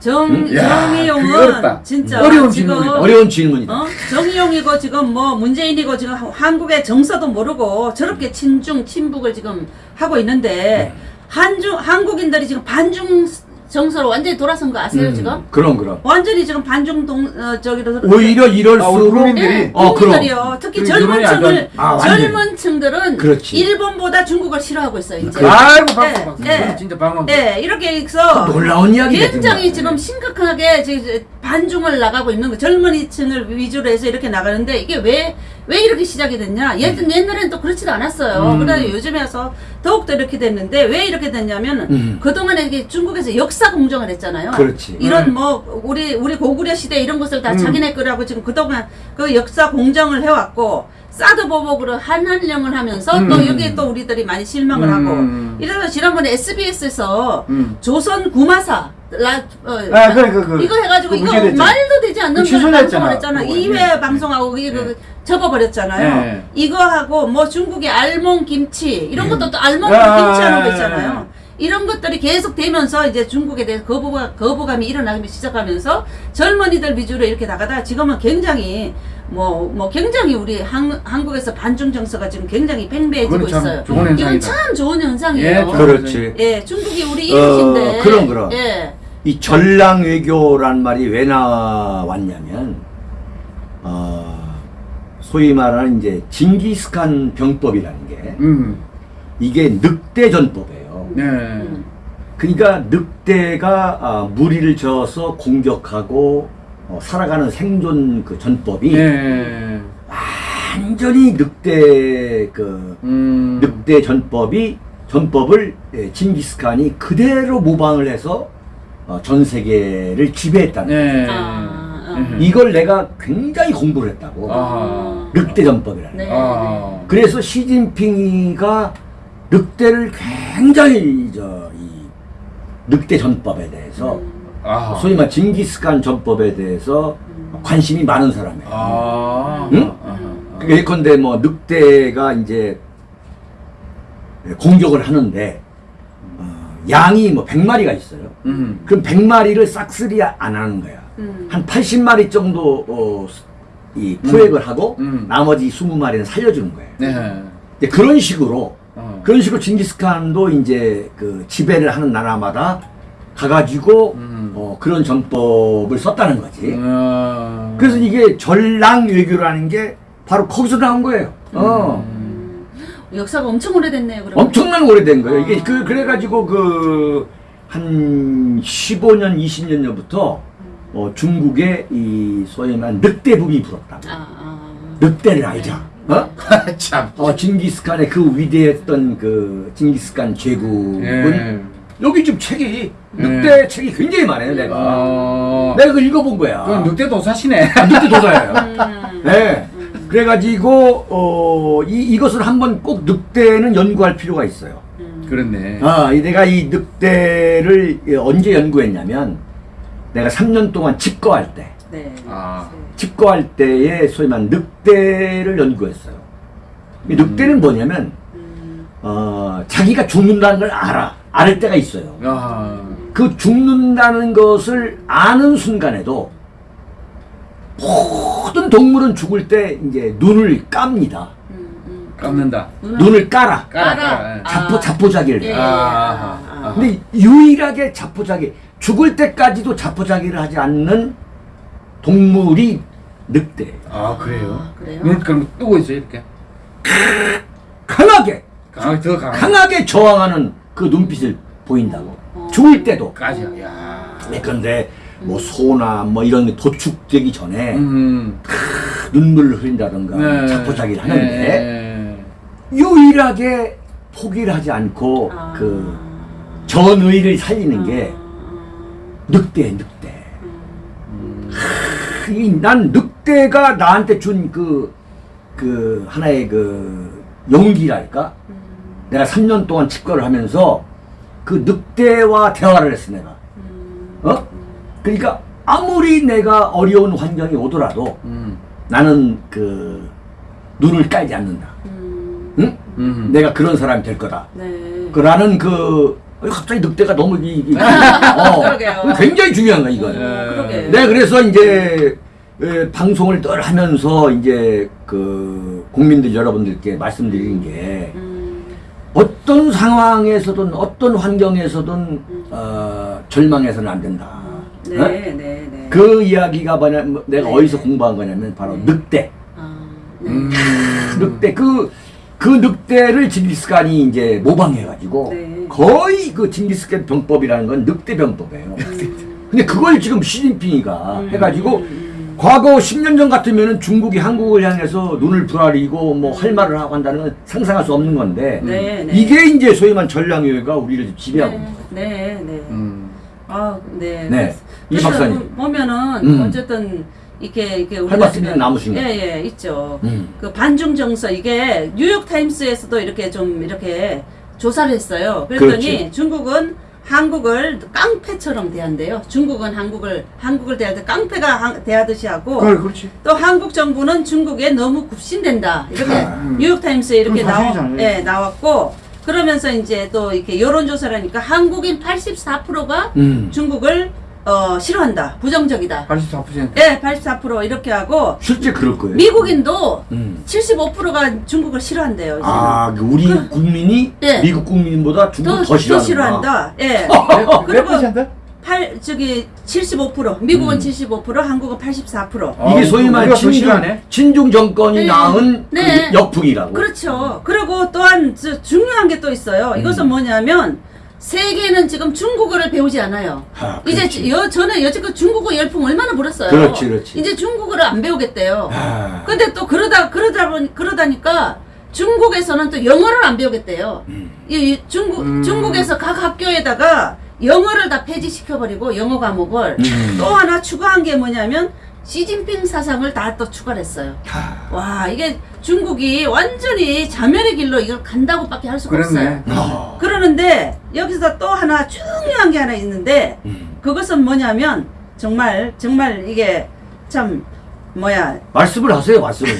정 그게 정의용은. 진짜 어려운 지금 질문이다. 어려운 질문이다. 어? 정의용이고 지금 뭐 문재인이고 지금 하- 한국의 정서도 모르고 저렇게 친중 친북을 지금 하고 있는데 한중 한국인들이 지금 반중 정서로 완전히 돌아선 거 아세요 음, 지금? 그럼 그럼. 완전히 지금 반중 동 어, 저기로 오히려 아, 이럴수록 국민들이 예, 어, 그럼. 국민들이요. 특히 그 젊은 층을. 아. 젊은 층들은 그렇지. 일본보다 중국을 싫어하고 있어요 이제. 아이고 박수 네, 박수. 네. 그건 진짜 방금. 네, 이렇게 해서 놀라운 이야기가 굉장히. 지금 심각하게 지금 반중을 나가고 있는 거 젊은이층을 위주로 해서 이렇게 나가는데 이게 왜 왜 이렇게 시작이 됐냐? 옛, 옛날에는 또 그렇지도 않았어요. 음. 그다음에 요즘에 와서 더욱더 이렇게 됐는데 왜 이렇게 됐냐면 음. 그동안에 이게 중국에서 역사 공정을 했잖아요. 그렇지. 이런 음. 뭐 우리 우리 고구려 시대 이런 것을 다 음. 자기네 거라고 지금 그동안 그 역사 공정을 해왔고 사드 보복으로 한한령을 하면서 또 음. 여기에 또 우리들이 많이 실망을 음. 하고 이래서 지난번에 SBS에서 음. 조선 구마사 라, 어, 아, 그래, 그, 그. 이거 해가지고 그 이거 문제됐잖아. 말도 되지 않는 그걸 취소됐잖아. 방송을 했잖아. 그거. 2회 예. 방송하고 예. 그 접어버렸잖아요. 예. 이거 하고 뭐 중국의 알몽 김치 이런 것도 또 알몽 아, 김치하는 거 예. 있잖아요. 이런 것들이 계속 되면서 이제 중국에 대해서 거부가, 거부감이 일어나기 시작하면서 젊은이들 위주로 이렇게 나가다 지금은 굉장히 뭐, 뭐 굉장히 우리 한, 한국에서 반중 정서가 지금 굉장히 팽배해지고 있어요. 좋은 이건 현상이다. 참 좋은 현상이에요. 예, 그렇지. 예, 중국이 우리 어, 이웃인데. 그럼, 그럼. 예. 이 전랑 외교란 말이 왜 나왔냐면 어, 소위 말하는 이제 징기스칸 병법이라는 게 음. 이게 늑대 전법이에요. 네. 음. 그러니까 늑대가 아, 무리를 저어서 공격하고 어, 살아가는 생존 그 전법이 네. 완전히 늑대 그 음. 늑대 전법이 전법을 예, 징기스칸이 그대로 모방을 해서 어, 전 세계를 지배했다는 네. 아, 아. 음. 이걸 내가 굉장히 공부를 했다고. 아. 늑대 전법이라는. 네. 거. 아. 그래서 시진핑이가 늑대를 굉장히 저 이 늑대 전법에 대해서 음. 아. 소위 말 징기스칸 전법에 대해서 관심이 많은 사람이에요. 아. 응? 아하. 예컨대 뭐 늑대가 이제 공격을 하는데 어, 양이 뭐 100마리가 있어요. 음. 그럼 100마리를 싹쓸이 안 하는 거야. 음. 한 80마리 정도 어, 이 포획을 하고 음. 나머지 20마리는 살려주는 거예요. 네. 이제 그런 식으로 어. 그런 식으로 징기스칸도 이제 그 지배를 하는 나라마다 가가지고 음. 어, 그런 전법을 썼다는 거지. 어. 그래서 이게 전랑 외교라는 게 바로 거기서 나온 거예요. 어. 음. 역사가 엄청 오래됐네요. 그럼. 엄청난 오래된 거예요. 이게 아. 그 그래가지고 그 한 15년, 20년 전부터 어, 중국의 이 소위 말하는 늑대 붐이 불었다고. 아, 아. 늑대를 알자. 어? 참. 어, 징기스칸의 그 위대했던 그 징기스칸 제국은 예. 여기 지금 책이 예. 늑대 책이 굉장히 많아요. 내가 어. 내가 그걸 읽어본 거야. 그건 늑대 도사시네. 아, 늑대 도사예요. 음. 네. 그래가지고 어, 이 이것을 한번 꼭 늑대는 연구할 필요가 있어요. 음. 그렇네. 아, 이 내가 이 늑대를 언제 연구했냐면 내가 3년 동안 집거할 때, 네. 아. 집거할 때에 소위 말하는 늑대를 연구했어요. 이 늑대는 뭐냐면 음. 어, 자기가 죽는다는 걸 알아. 알 때가 있어요. 아. 그 죽는다는 것을 아는 순간에도 모든 동물은 죽을 때 이제 눈을 깝니다. 음, 음. 깎는다. 눈을 깔아. 깔아. 아. 자포 자포자기를 예. 해. 아. 아. 근데 유일하게 자포자기 죽을 때까지도 자포자기를 하지 않는 동물이 늑대예요. 아 그래요? 아, 그래요? 눈 그럼 뜨고 있어요 이렇게. 강하게 강, 더 강. 강하게 저항하는 그 눈빛을 보인다고. 어. 죽을 때도. 까지. 야. 네, 그런데 뭐 소나 뭐 이런 게 도축되기 전에 음. 눈물을 흘린다던가 네. 자포자기를 하는데 네. 유일하게 포기를 하지 않고 아. 그 전의를 살리는 게 늑대 늑대. 크, 이난 늑대가 나한테 준 그그 하나의 그 용기랄까? 내가 3년 동안 집거를 하면서 그 늑대와 대화를 했어 내가. 어? 그러니까 아무리 내가 어려운 환경이 오더라도 음. 나는 그 눈을 깔지 않는다. 음, 응? 음. 내가 그런 사람이 될 거다. 네. 그라는 그 어, 갑자기 늑대가 너무 이, 이- 어. 굉장히 중요한 거야 이건. 어, 그러게. 네, 그래서 이제 에, 방송을 늘 하면서 이제 그 국민들 여러분들께 말씀드리는 게 음, 어떤 상황에서든 어떤 환경에서든 어, 절망해서는 안 된다. 네, 어? 네, 네. 그 이야기가 뭐냐, 뭐 내가 네. 어디서 공부한 거냐면 바로 네. 늑대. 아, 네. 음. 늑대 그, 그 늑대를 징기스칸이 이제 모방해가지고 네. 거의 그 징기스칸 병법이라는 건 늑대 병법이에요. 근데 그걸 지금 시진핑이가 음, 해가지고 음, 음. 과거 10년 전 같으면은 중국이 한국을 향해서 눈을 부라리고 뭐 할 말을 하고 한다는 건 상상할 수 없는 건데 네, 네. 이게 이제 소위 말하는 전략유해가 우리를 지배하고 있는 거예요. 네, 네, 네. 음. 아, 네. 네. 이 그래서 박사님. 보- 보면은 음. 어쨌든 이렇게 이렇게 할 말씀이 남으신 거. 예, 예, 있죠. 음. 그 반중 정서 이게 뉴욕 타임스에서도 이렇게 좀 이렇게 조사를 했어요. 그랬더니 그렇지. 중국은 한국을 깡패처럼 대한대요. 중국은 한국을 한국을 대할 때 깡패가 한- 대하듯이 하고 그래 그렇지. 또 한국 정부는 중국에 너무 굽신된다. 이렇게 아. 뉴욕 타임스에 이렇게 사실이잖아요. 예, 나왔고 그러면서 이제 또 이렇게 여론조사를 하니까 한국인 84%가 음. 중국을 어, 싫어한다. 부정적이다. 84%. 예, 84% 이렇게 하고 실제 그럴 거예요. 미국인도 음. 75%가 중국을 싫어한대요. 아, 그 우리 국민이 예. 미국 국민보다 중국 더, 더. 싫어한다. 예. 몇 그리고 퍼센트? 팔 저기 75% 미국은 음. 75% 한국은 84%. 아, 이게 소위 더 친중. 친중 정권이 네. 낳은 네. 그 역풍이라고. 그렇죠. 그리고 또한 저 중요한 게 또 있어요. 이것은 음. 뭐냐면 세계는 지금 중국어를 배우지 않아요. 아, 이제. 여, 저는 여지껏 중국어 열풍 얼마나 불었어요. 그렇지, 그렇지. 이제 중국어를 안 배우겠대요. 아, 근데 또 그러다 그러다 보니 그러다니까 중국에서는 또 영어를 안 배우겠대요. 음. 이, 이 중국 음. 중국에서 각 학교에다가 영어를 다 폐지시켜 버리고 영어 과목을 음. 또 하나 추가한 게 뭐냐면 시진핑 사상을 다 또 추가했어요. 아, 와 이게 중국이 완전히 자멸의 길로 이걸 간다고 밖에 할 수가 그랬네. 없어요. 아. 그러는데 여기서 또 하나 중요한 게 하나 있는데 음. 그것은 뭐냐면 정말 정말 이게 참 뭐야 말씀을 하세요, 말씀을.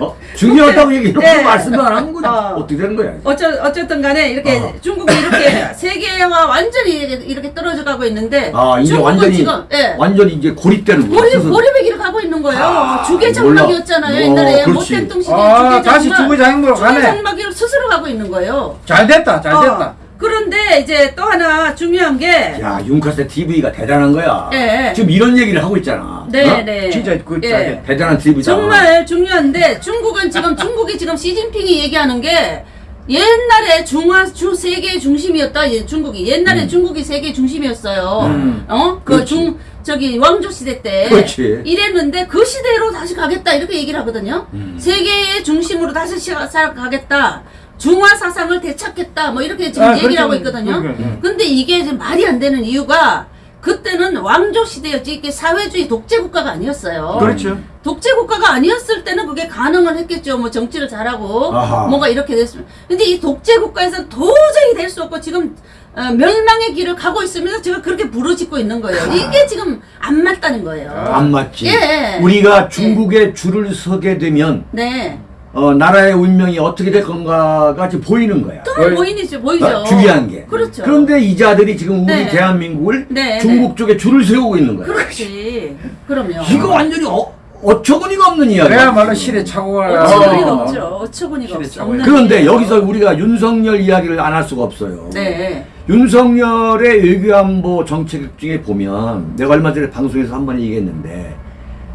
어? 중요하다고 얘기해놓고 네. 말씀을 안 하면 건 어. 어떻게 되는 거야? 어쩌, 어쨌든 간에 이렇게 어. 중국이 이렇게 세계와 완전히 이렇게, 이렇게 떨어져 가고 있는데 아, 이제 중국은 완전히, 지금 예. 완전히 이제 고립되는 거야. 고립. 고립의 길을 가고 있는 거예요. 아, 주계장막이었잖아요. 몰라. 옛날에 어, 그렇지. 못된 뚱시대 아, 다시 주구장으로 가네. 주계장막으로 스스로 가고 있는 거예요. 잘 됐다, 잘 어, 됐다. 그런데 이제 또 하나 중요한 게 야, 윤카세 TV가 대단한 거야. 예. 지금 이런 얘기를 하고 있잖아. 네, 어? 네. 진짜 그 예. 대단한 TV다. 정말 중요한데 중국은 지금 중국이 지금 시진핑이 얘기하는 게 옛날에 중화 주 세계 중심이었다. 예, 중국이 옛날에 음. 중국이 세계 중심이었어요. 음. 어? 그. 중 저기 왕조 시대 때 그렇지. 이랬는데 그 시대로 다시 가겠다 이렇게 얘기를 하거든요. 음. 세계의 중심으로 다시 가겠다. 중화 사상을 되찾겠다. 뭐 이렇게 지금 아, 얘기를 그렇죠. 하고 있거든요. 그러니까요. 근데 이게 지금 말이 안 되는 이유가 그때는 왕조 시대였지 이게 사회주의 독재 국가가 아니었어요. 그렇죠. 독재 국가가 아니었을 때는 그게 가능은 했겠죠. 뭐 정치를 잘하고 아하. 뭔가 이렇게 됐으면. 근데 이 독재 국가에서 도저히 될 수 없고 지금 어, 멸망의 길을 가고 있으면서 제가 그렇게 부르짖고 있는 거예요. 이게 지금 안 맞다는 거예요. 안 맞지. 예. 우리가 중국에 줄을 서게 되면 네. 어, 나라의 운명이 어떻게 될 건가가 지금 보이는 거야. 또 거의- 보이죠, 보이죠. 어, 중요한 게. 그렇죠. 그런데 이 자들이 지금 우리 네. 대한민국을 네, 중국 쪽에 줄을 세우고 있는 거야. 그렇지. 그럼요. 이거 완전히 어, 어처구니가 없는 이야기야. 그야말로 실에 착오가 어처구니가 어. 없죠. 어처구니가. 없는 그런데. 여기서 우리가 윤석열 이야기를 안 할 수가 없어요. 네. 윤석열의 외교안보 정책 중에 보면 내가 얼마 전에 방송에서 한 번 얘기했는데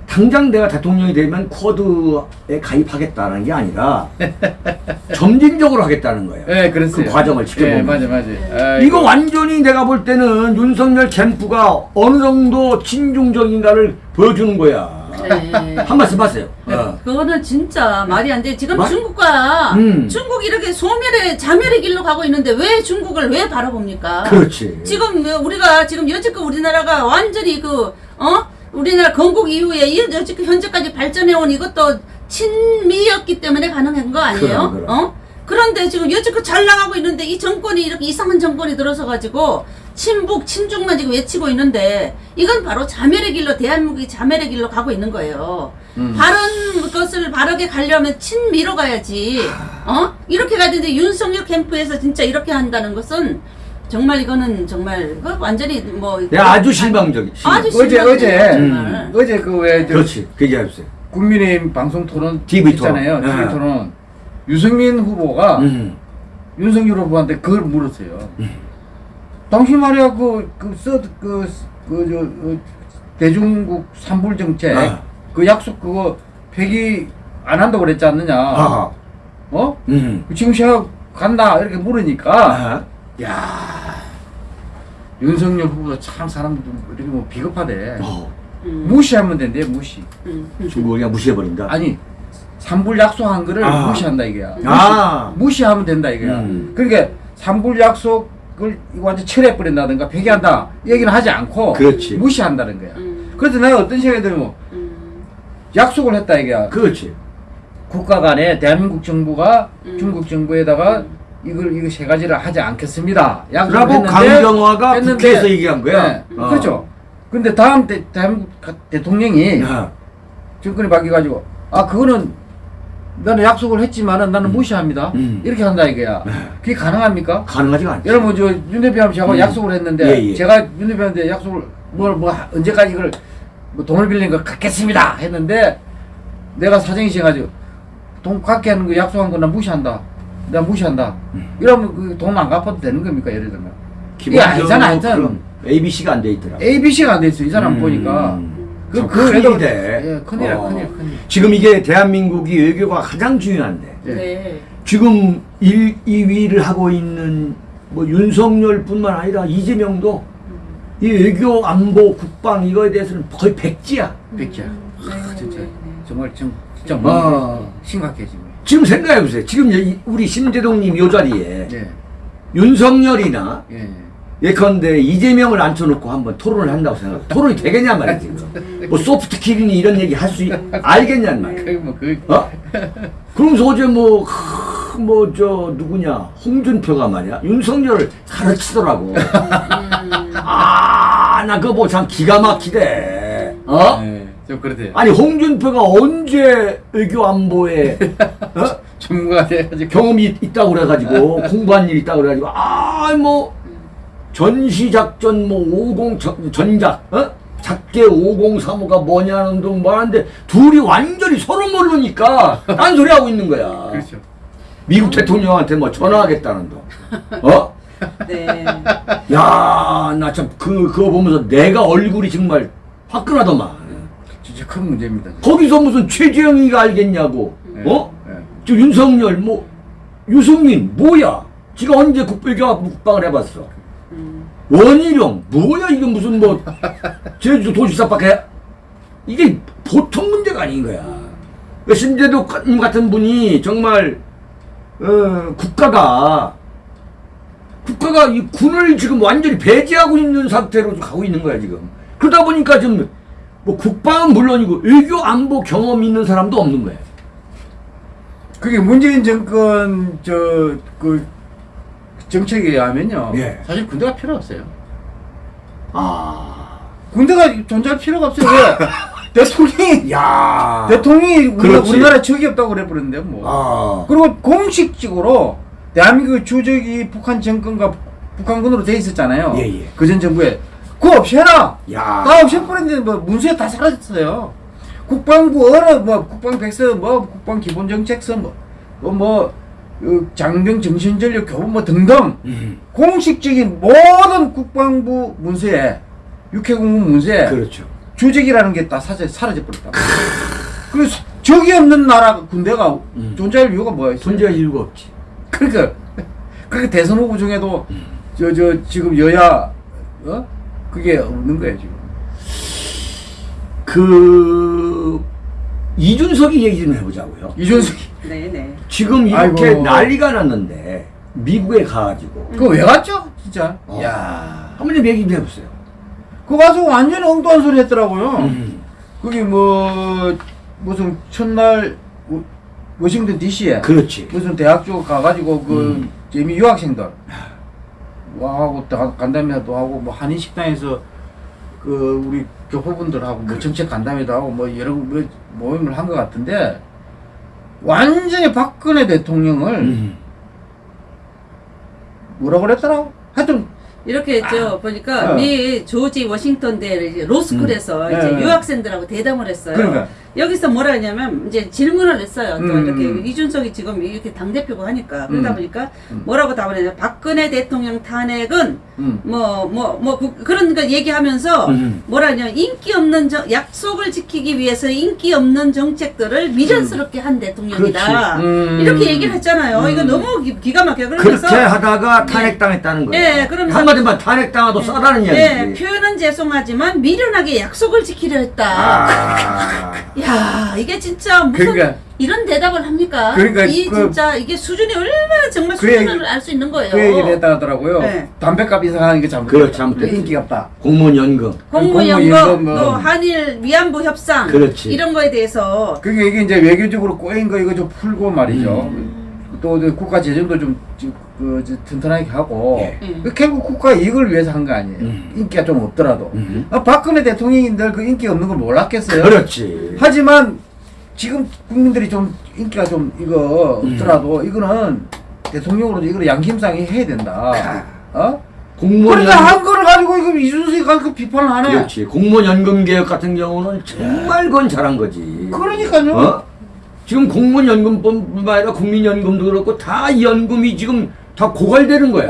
당장 내가 대통령이 되면 쿼드에 가입하겠다는 게 아니라 점진적으로 하겠다는 거예요. 예, 그랬어요. 그 과정을 지켜보면. 예, 맞아, 맞아. 이거 완전히 내가 볼 때는 윤석열 캠프가 어느 정도 친중적인가를 보여주는 거야. 네. 한 말씀 하세요. 어. 그거는 진짜 말이 안 돼. 지금 마- 중국과 음. 중국이 이렇게 소멸의 자멸의 길로 가고 있는데 왜 중국을 왜 바라봅니까? 그렇지. 지금 뭐 우리가 지금 여지껏 우리나라가 완전히 그 어? 우리나라 건국 이후에 이 여지껏 현재까지 발전해온 이것도 친미였기 때문에 가능한 거 아니에요? 그럼, 그럼. 어? 그런데 지금 여지껏 잘 나가고 있는데 이 정권이 이렇게 이상한 정권이 들어서 가지고 친북 친중만 지금 외치고 있는데 이건 바로 자멸의 길로 대한민국이 자멸의 길로 가고 있는 거예요. 음. 바른 것을 바르게 가려면 친미로 가야지. 어? 이렇게 가는데 윤석열 캠프에서 진짜 이렇게 한다는 것은 정말 이거는 정말 그 완전히 뭐 내가 아주 실망적이. 아주 어제 실망이에요, 어제 정말. 어제 그왜 그렇지. 그 얘기해 주세요. 국민의힘 방송 토론 TV 토론. 있잖아요. TV 네. 토론. 유승민 후보가 음. 윤석열 후보한테 그걸 물었어요. 당신 말이야 그그써그그 저 어, 대중국 산불 정책 아. 그 약속 그거 폐기 안 한다고 그랬지 않느냐? 아. 어? 음. 지금 시작 간다 이렇게 물으니까 아. 야 윤석열 후보도 참 사람들 이렇게 뭐 비겁하대. 어. 음, 무시하면 된대 무시. 음, 음. 중국을 그냥 무시해버린다. 아니 산불 약속한 거를 아. 무시한다 이거야. 아. 무시, 하면 된다 이거야. 음. 그러니까 산불 약속을 이거 완전 철회 버린다든가 폐기한다 이 얘기는 하지 않고 그렇지. 무시한다는 거야. 음, 그래서 내가 어떤 생각이 들면 음, 약속을 했다 이거야. 그렇지. 국가 간에 대한민국 정부가 음. 중국 정부에다가 이걸 이거 세 가지를 하지 않겠습니다. 라고 강경화가 국회에서 얘기한 거야. 네, 어. 그렇죠. 근데 다음 대, 가- 대통령이 아. 정권이 바뀌어가지고 아 그거는 나는 약속을 했지만은 나는 무시합니다. 음. 이렇게 한다 이거야. 네. 그게 가능합니까? 가능하지가 않지. 여러분 저윤 대표하고 제가 음. 약속을 했는데 예, 예. 제가 윤 대표한테 약속을 뭘 뭐 언제까지 이걸 뭐 돈을 빌린 거 갚겠습니다 했는데 내가 사정이 있어가지고 돈 갚게 하는 거 약속한 거나 무시한다. 내가 무시한다. 음. 이러면 그 돈 안 갚아도 되는 겁니까 예를 들면? 이게 기본적으로 아니잖아, 아니잖아. ABC가 안 돼 있더라. ABC가 안 돼 있어 이 사람 음. 보니까. 참그 큰일이 외도- 돼. 예, 큰일이야, 어. 큰일, 큰일. 지금 이게 대한민국이 외교가 가장 중요한데 예. 네. 지금 1, 2위를 하고 있는 뭐 윤석열 뿐만 아니라 이재명도 이 외교 안보 국방 이거에 대해서는 거의 백지야. 백지야. 네, 아, 진짜 네, 네. 정말 좀 진짜 아. 뭐 심각해 지금. 지금 생각해 보세요. 지금 이- 우리 심재동님 요 자리에 예, 윤석열이나 예. 예컨대 이재명을 앉혀놓고 한번 토론을 한다고 생각해. 토론이 되겠냐 말이야 지금. 뭐 소프트 킬이니 이런 얘기 할 수 알겠냔 말이야. 그뭐 그. 어? 그러면서 어제 뭐, 뭐, 저, 누구냐, 홍준표가 말이야, 윤석열을 가르치더라고. 아, 나 그거 보고 참 기가 막히대. 어? 예, 좀 그렇대요. 아니, 홍준표가 언제 외교 안보에, 어? 전문가 돼가지고. 경험이 있- 있다고 그래가지고, 공부한 일 있다고 그래가지고, 아, 뭐, 전시작전 뭐, 50, 전, 전작, 어? 작게 5035가 뭐냐는 둥 뭐하는데, 둘이 완전히 서로 모르니까, 딴소리 하고 있는 거야. 그렇죠. 미국 대통령한테 뭐 전화하겠다는 둥. 어? 네. 야, 나 참, 그, 그거 보면서 내가 얼굴이 정말 화끈하더만. 큰 문제입니다. 거기서 무슨 최재형이가 알겠냐고, 예, 어? 예. 저 윤석열, 뭐, 유승민, 뭐야? 지가 언제 국배교 국방을 해봤어? 음, 원희룡, 뭐야, 이게 무슨 뭐, 제주도 도시사밖에, 이게 보통 문제가 아닌 거야. 그 신재독님 같은 분이 정말, 어, 국가가, 국가가 이 군을 지금 완전히 배제하고 있는 상태로 좀 가고 있는 거야, 지금. 그러다 보니까 좀, 뭐, 국방은 물론이고, 외교 안보 경험 있는 사람도 없는 거야. 그게 문재인 정권 저 그 정책에 의하면요. 예. 사실 군대가 필요 없어요. 아. 군대가 존재할 필요가 없어요. 왜? 대통령이 야. 대통령이 우리나라, 그렇지. 우리나라 적이 없다고 그래 버렸는데 뭐. 아. 그리고 공식적으로 대한민국 주적이 북한 정권과 북한군으로 돼 있었잖아요. 예, 예. 그전 정부에 그거 없애라. 야. 다 없애버렸는데 뭐 문서에 다 사라졌어요. 국방부 어느 뭐 국방 백서 뭐 국방 기본 정책서 뭐, 뭐, 뭐 어, 장병 정신전력 교부 뭐 등등 음. 공식적인 모든 국방부 문서에 육해공군 문서에 그렇죠. 주적이라는 게 다 사라져 버렸다. 그래서 적이 없는 나라 군대가 음. 존재할 이유가 뭐야? 존재할 이유가 없지. 그러니까 그렇게 대선 후보 중에도 음. 저저 지금 여야 어 그게 없는 거예요 지금. 그 이준석이 얘기 좀 해보자고요. 이준석이 네네. 지금 이렇게 아이고. 난리가 났는데 미국에 가가지고 그거 왜 갔죠 진짜? 어. 야, 한번 좀 얘기 좀 해보세요. 그 가서 완전 엉뚱한 소리 했더라고요. 음. 거기 뭐 무슨 첫날 워- 워싱턴 D.C.에 그렇지. 무슨 대학 쪽 가가지고 그 음. 재미 유학생들 와 하고 다- 간담회도 하고 뭐 한인 식당에서 그 우리 교포분들하고 뭐 정책 간담회도 하고 뭐 여러 뭐 모임을 한 것 같은데 완전히 박근혜 대통령을 음. 뭐라 그랬더라고? 하여튼 이렇게 저 보니까 어. 미 조지 워싱턴 대 이제 로스쿨에서 음. 이제 네, 네. 유학생들하고 대담을 했어요. 그러니까. 여기서 뭐라 하냐면 이제 질문을 했어요. 또 음. 이렇게 이준석이 지금 이렇게 당 대표고 하니까 그러다 음. 보니까 음. 뭐라고 답을 했냐? 박근혜 대통령 탄핵은 음. 뭐뭐뭐 그런 거 얘기하면서 음. 뭐라 하냐 인기 없는 정- 약속을 지키기 위해서 인기 없는 정책들을 미련스럽게 한 대통령이다. 음. 이렇게 얘기를 했잖아요. 음. 이거 너무 기, 기가 막혀. 그러면서 그렇게 하다가 탄핵당했다는 거예요. 예, 그러면서- 한마디만 탄핵당하도 싸다는 네, 이야기지. 표현은 죄송하지만 미련하게 약속을 지키려 했다. 아. 야, 이게 진짜 무슨 그러니까- 이런 대답을 합니까? 그러니까 이 그- 진짜 이게 수준이 얼마나 정말 그 수준을 알 수 있는 거예요. 그 얘기를 했다 하더라고요. 네. 담배값 인상하는 게 잘못됐다. 그렇죠, 잘못됐지. 인기가 없다. 공무원 연금. 공무연금, 공무연금, 뭐. 또 한일 위안부 협상 그렇지. 이런 거에 대해서 그게 이게 이제 외교적으로 꼬인 거 이거 좀 풀고 말이죠. 또 국가 재정도 좀, 좀, 그, 저 튼튼하게 하고. 예. 음. 그 결국 국가 이익을 위해서 한 거 아니에요. 음. 인기가 좀 없더라도. 음. 아, 박근혜 대통령인들 그 인기 없는 걸 몰랐겠어요. 그렇지. 하지만 지금 국민들이 좀 인기가 좀 이거 음. 없더라도 이거는 대통령으로 이거 양심상이 해야 된다. 어? 공무원 그러니까. 한 거를 가지고 이거 이준석이 가지고 비판을 하네. 그렇지. 공무원 연금 개혁 같은 경우는 정말 그건 잘한 거지. 그러니까요. 어? 지금 공무원 연금뿐만 아니라 국민연금도 그렇고 다 연금이 지금 다 고갈되는 거야.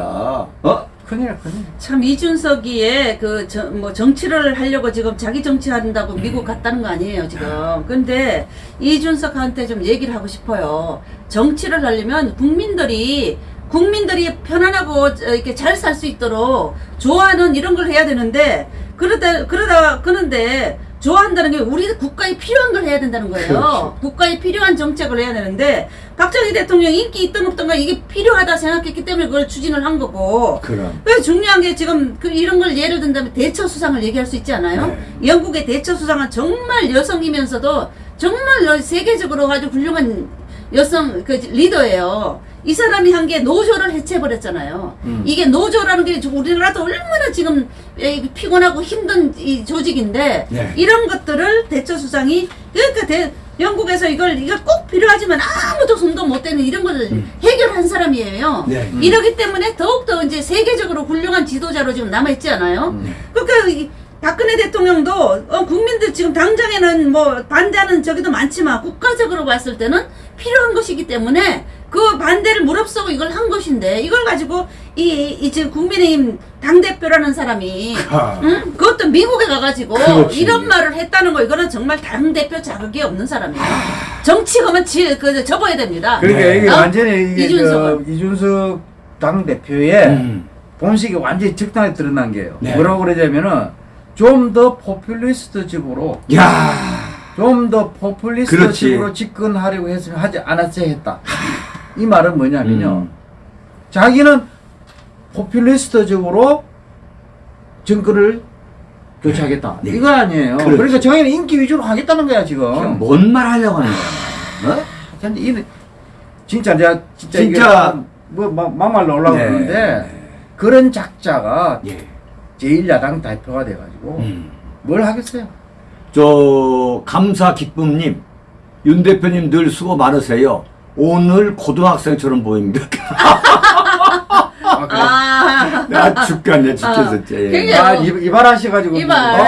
어? 큰일 큰일. 참 이준석이의 그뭐 정치를 하려고 지금 자기 정치한다고 미국 갔다는 거 아니에요 지금. 근데 이준석한테 좀 얘기를 하고 싶어요. 정치를 하려면 국민들이 국민들이 편안하고 어, 이렇게 잘 살 수 있도록 좋아하는 이런 걸 해야 되는데 그러다 그러다 그런데 좋아한다는 게 우리 국가에 필요한 걸 해야 된다는 거예요. 그렇죠. 국가에 필요한 정책을 해야 되는데 박정희 대통령 인기 있던 없던가 이게 필요하다 생각했기 때문에 그걸 추진을 한 거고 그럼. 그 중요한 게 지금 그 이런 걸 예를 든다면 대처 수상을 얘기할 수 있지 않아요? 네. 영국의 대처 수상은 정말 여성이면서도 정말 세계적으로 아주 훌륭한 여성 그 리더예요. 이 사람이 한 게 노조를 해체해버렸잖아요. 음. 이게 노조라는 게 우리나라도 얼마나 지금 에, 피곤하고 힘든 이 조직인데 네. 이런 것들을 대처 수상이 그러니까 대, 영국에서 이걸 이거 꼭 필요하지만 아무도 손도 못 대는 이런 걸 해결한 사람이에요. 네. 음. 이러기 때문에 더욱더 이제 세계적으로 훌륭한 지도자로 지금 남아있지 않아요? 음. 그러니까 이 박근혜 대통령도 어, 국민들 지금 당장에는 뭐 반대하는 저기도 많지만 국가적으로 봤을 때는 필요한 것이기 때문에 그 반대를 무릅쓰고 이걸 한 것인데 이걸 가지고 이, 이 지금 국민의힘 당 대표라는 사람이 아. 응? 그것도 미국에 가가지고 그렇지. 이런 말을 했다는 거 이거는 정말 당 대표 자격이 없는 사람이에요. 정치검은 지, 그, 접어야 됩니다. 그러니까 네. 이게 어? 완전히 이게 이준석은. 저 이준석 당 대표의 음. 본식이 완전히 적당히 드러난 게요. 네. 뭐라고 그러냐면은 좀 더 포퓰리스트적으로 야. 좀 더 포퓰리스트적으로 그렇지. 집권하려고 했으면 하지 않았어야 했다. 이 말은 뭐냐면요. 음. 자기는 포퓰리스트적으로 정권을 교체하겠다. 네. 이거 아니에요. 그렇지. 그러니까 자기는 인기 위주로 하겠다는 거야 지금. 뭔말 하려고 하는 거야. 어? 근데 이는 진짜 내가 진짜, 진짜- 뭐 막- 막말로 올라오고 네. 그런 작자가 예. 제1야당 대표가 돼가지고 음. 뭘 하겠어요? 저 감사 기쁨님 윤 대표님 늘 수고 많으세요. 오늘 고등학생처럼 보입니다. 아, 그래. 아, 나 죽겠네 죽겠어. 아, 예. 그게- 아, 이- 이발 하셔가지고. 이발. 어.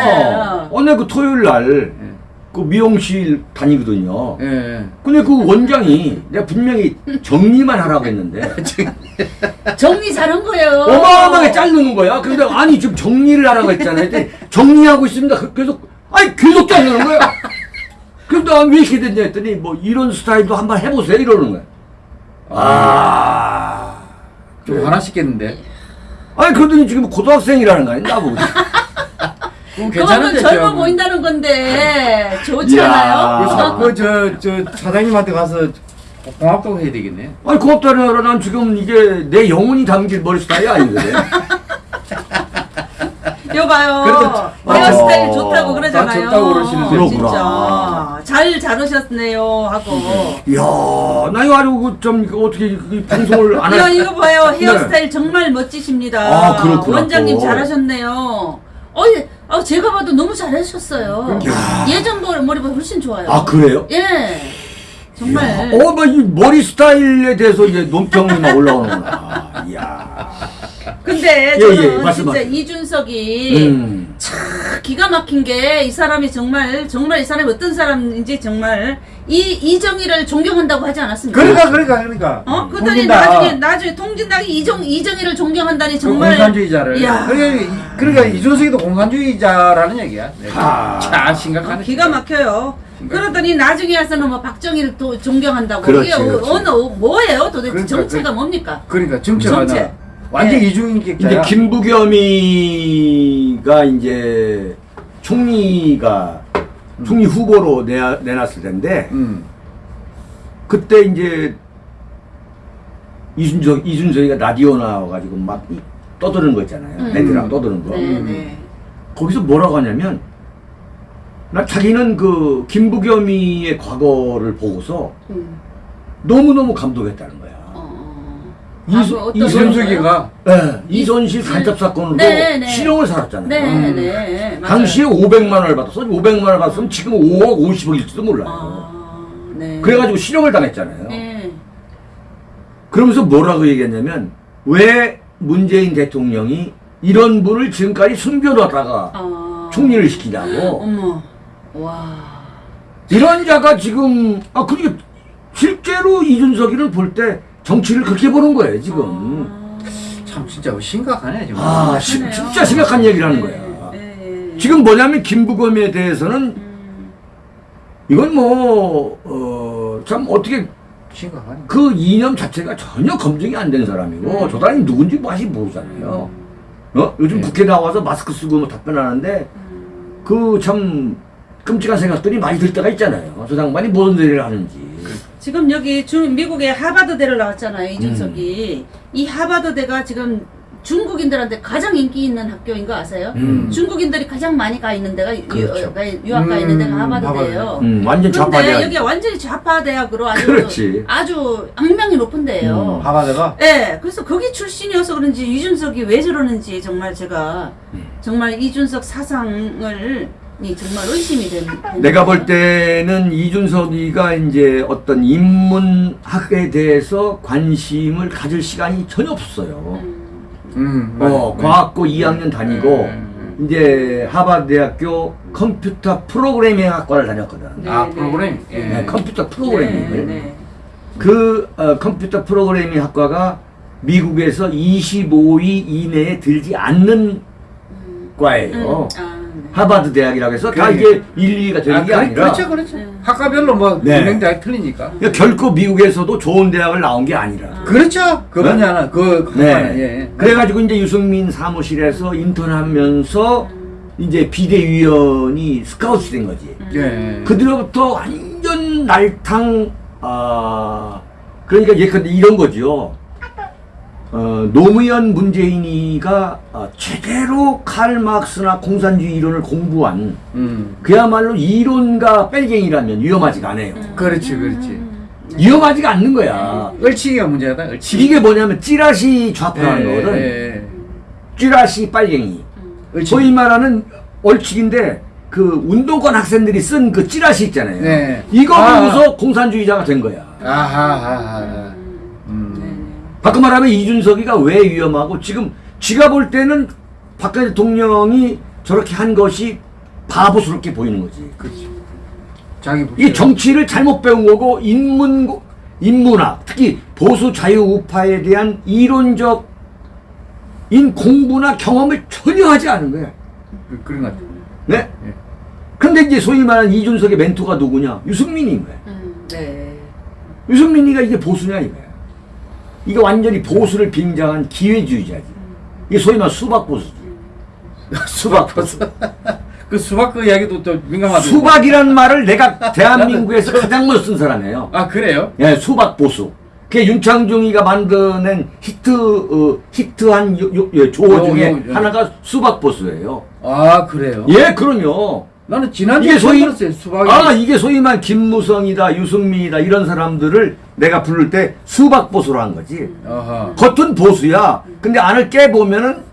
어. 오늘 그 토요일 날 예. 그 미용실 다니거든요. 예. 근데 그 원장이 내가 분명히 정리만 하라고 했는데 정리 잘한 거예요. 어마어마하게 자르는 거야. 근데 아니 지금 정리를 하라고 했잖아요. 근데 정리하고 있습니다. 그- 계속 아니 계속 자르는 거야. 그럼 나왜 이렇게 됐냐 했더니 뭐 이런 스타일도 한번 해보세요 이러는 거야. 아. 좀 화나시겠는데. 아니 그러더니 지금 고등학생이라는 거 아니야 나보고. 그럼 그만큼 젊어 저- 보인다는 건데 좋지 이야. 않아요? 그저 저 사장님한테 가서 고맙다고 해야 되겠네. 아니 고맙다는 거라 난 지금 이게 내 영혼이 담길 머리 스타일이 아니거든. 여봐요. 헤어스타일 아, 좋다고 그러잖아요. 아, 좋다고 그러시는데. 진짜 잘 자르셨네요 하고. 이야, 나 이거 아주 그좀 어떻게 이 방송을 안 할. 이거 봐요. 헤어스타일 정말 멋지십니다. 네. 아, 그렇구나, 원장님 또. 잘하셨네요. 어, 예. 아, 제가 봐도 너무 잘하셨어요. 예전 머리, 머리보다 훨씬 좋아요. 아 그래요? 예. 정말. 어, 막 이 머리 스타일에 대해서 이제 논평이 막 올라오는구나. 이야. 근데 예, 저는 예, 진짜 말씀하세요. 이준석이 음. 기가 막힌 게 이 사람이 정말 정말 이 사람이 어떤 사람인지 정말 이 이정희를 존경한다고 하지 않았습니까? 그러니까 그러니까 그러니까. 어? 그랬더니 통진다. 나중에 나중에 통진당이 이정 이정희를 존경한다니 정말 공산주의자를. 이야. 그러니까, 이- 그러니까 이준석이도 공산주의자라는 얘기야. 네. 아. 자 심각하네. 기가 막혀요. 그러더니 나중에 와서는 뭐 박정희를 또 존경한다고 그렇지, 이게 그렇지. 어느 뭐예요 도대체 그러니까, 정체가 그- 뭡니까? 그러니까 정체가 정체. 나 완전 네. 이중인격자야. 김부겸이가 이제 총리가 총리 후보로 내, 내놨을 텐데 음. 그때 이제 이준석 이준석이가 라디오 나와가지고 막 이- 떠드는 거 있잖아요. 음. 애들하고 떠드는 거. 네, 네. 거기서 뭐라고 하냐면 나 자기는 그 김부겸이의 과거를 보고서 음. 너무 너무 감동했다는 거야. 어. 이- 이준석이가 네, 이손실 이- 간첩 사건으로 네, 네. 실형을 살았잖아요. 네, 음. 네. 맞아요. 당시에 500만 원을 받았어. 500만 원을 받았으면 지금 5억 50억일지도 몰라요. 아, 네. 그래가지고 실형을 당했잖아요. 네. 그러면서 뭐라고 얘기했냐면 왜 문재인 대통령이 이런 분을 지금까지 숨겨뒀다가 아. 총리를 시키냐고. 어머. 와. 이런 자가 지금 아 그게 실제로 이준석이를 볼때 정치를 그렇게 보는 거예요 지금. 아. 참 진짜 심각하네 지금. 아, 시- 그러네요. 진짜 심각한 얘기를 하는 네, 거야. 네. 지금 뭐냐면 김부검에 대해서는 음. 이건 뭐, 어, 참 어떻게 심각하네. 그 이념 자체가 전혀 검증이 안 된 사람이고 음. 저 사람이 누군지 맛이 모르잖아요. 어? 요즘 네. 국회 나와서 마스크 쓰고 뭐 답변하는데 음. 그참 끔찍한 생각들이 많이 들 때가 있잖아요. 저 장관이 무슨 일을 하는지. 지금 여기 중 미국의 하버드대를 나왔잖아요 음. 이준석이 이 하버드대가 지금 중국인들한테 가장 인기 있는 학교인 거 아세요? 음. 중국인들이 가장 많이 가 있는 데가 유, 그렇죠. 가- 유학 가 있는 데가 음, 하버드대예요. 음, 완전 좌파 대학. 여기가 완전히 좌파 대학으로 아주 그렇지. 아주 악명이 높은 데예요. 음. 하바드가 네, 그래서 거기 출신이어서 그런지 이준석이 왜 저러는지 정말 제가 음. 정말 이준석 사상을 이 정말 의심이 된. 내가 볼 때는 이준석이가 이제 어떤 인문학에 대해서 관심을 가질 시간이 전혀 없어요. 음, 음, 어, 맞아. 과학고 2학년 다니고 음. 이제 하버드 대학교 컴퓨터 프로그래밍 학과를 다녔거든. 네, 아 네. 프로그램. 예. 네, 컴퓨터 네, 프로그래밍을. 네. 그 어, 컴퓨터 프로그래밍 학과가 미국에서 25위 이내에 들지 않는 음. 과예요. 음, 아, 네. 하버드 대학이라고 해서 다 그러니까. 이게 1, 2위가 되는 아, 게 아니라 그렇죠, 그렇죠. 네. 학과별로 뭐 네. 유명 대학 틀리니까. 그러니까 결코 미국에서도 좋은 대학을 나온 게 아니라. 그렇죠. 그건 네? 하나. 그 네. 학과는, 예. 그래가지고 이제 유승민 사무실에서 인턴하면서 이제 비대위원이 스카우트 된 거지. 예. 그들로부터 완전 날탕, 아, 그러니까 예컨대 이런 거죠. 어, 노무현 문재인이가 어, 제대로 칼 마크스나 공산주의 이론을 공부한 음. 그야말로 이론가 뺄갱이라면 위험하지가 않아요. 그렇지, 그렇지. 위험하지가 않는 거야. 을치기가 문제다. 을치기. 이게 뭐냐면 찌라시 좌표하는 거거든. 예. 찌라시 빨갱이. 을치기. 소위 말하는 얼칙인데 그 운동권 학생들이 쓴 그 찌라시 있잖아요. 네. 이거 아. 보고서 공산주의자가 된 거야. 아하하하. 음. 네. 바꿔 말하면 이준석이가 왜 위험하고 지금 지가 볼 때는 박근혜 대통령이 저렇게 한 것이 바보스럽게 보이는 거지. 그렇지. 자기 이 정치를 잘못 배운 거고 인문 인문학 특히 보수 자유 우파에 대한 이론적 인 공부나 경험을 전혀 하지 않은 거야. 그- 그런 것 같아요. 네. 예. 근데 이제 소위 말하는 이준석의 멘토가 누구냐? 유승민인 거야. 음, 네. 유승민이가 이게 보수냐 이거야. 이게 완전히 보수를 빙자한 기회주의자지. 이게 소위 말하는 수박 보수지. 수박 보수. 그 수박 그 이야기도 또 민감하죠. 수박이란 말을 내가 대한민국에서 가장 먼저 쓴 사람이에요. 아 그래요? 예, 수박 보수. 그게 윤창중이가 만드는 히트 어, 히트한 요, 요, 요 조어 요, 중에 요, 요. 하나가 수박 보수예요. 아 그래요? 예, 그럼요. 나는 지난주에 소위 들었어요. 수박이. 아 이게 소위 말 김무성이다 유승민이다 이런 사람들을 내가 부를 때 수박 보수로 한 거지. 아하. 겉은 보수야. 근데 안을 깨 보면은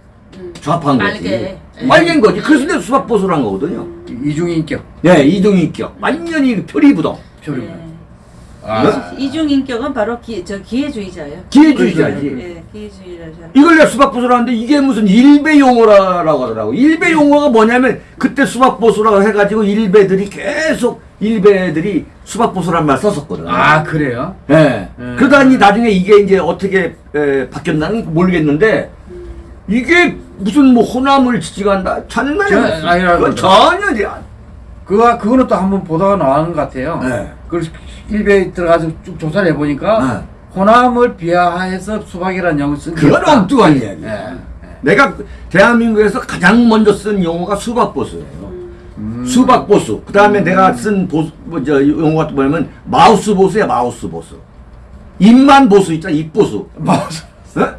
좌파인 거지. 빨개. 빨개인 거지. 그래서 내가 수박 보수로 한 거거든요. 이중인격. 네, 이동인격 완전히 표리부동. 네. 아. 이중인격은 바로 기, 저 기회주의자예요. 기회주의자지. 네, 기회주의자. 이걸 내가 수박보수로 하는데 이게 무슨 일베 용어라고 하더라고. 일베 용어가 뭐냐면 그때 수박보수라고 해가지고 일베들이 계속 일베들이 수박보수란 말 썼었거든. 아 그래요? 예. 음. 그러다니 나중에 이게 이제 어떻게 에, 바뀌었나는 모르겠는데 이게 무슨 뭐 호남을 지지한다. 아니라고 그건 전혀 그거 그거는 또 한번 보다가 나온 것 같아요. 네. 그래서 일베에 들어가서 쭉 조사를 해보니까 네. 호남을 비하해서 수박이라는 용어 쓴게 그건. 엉뚱한 이야기야. 예. 내가 대한민국에서 가장 먼저 쓴 용어가 수박보수예요. 음. 수박보수. 그 다음에 내가 쓴 보수, 뭐, 저, 용어가 또 뭐냐면 마우스 보수야, 마우스 보수. 입만 보수 있잖아, 입보수. 마우스. 어?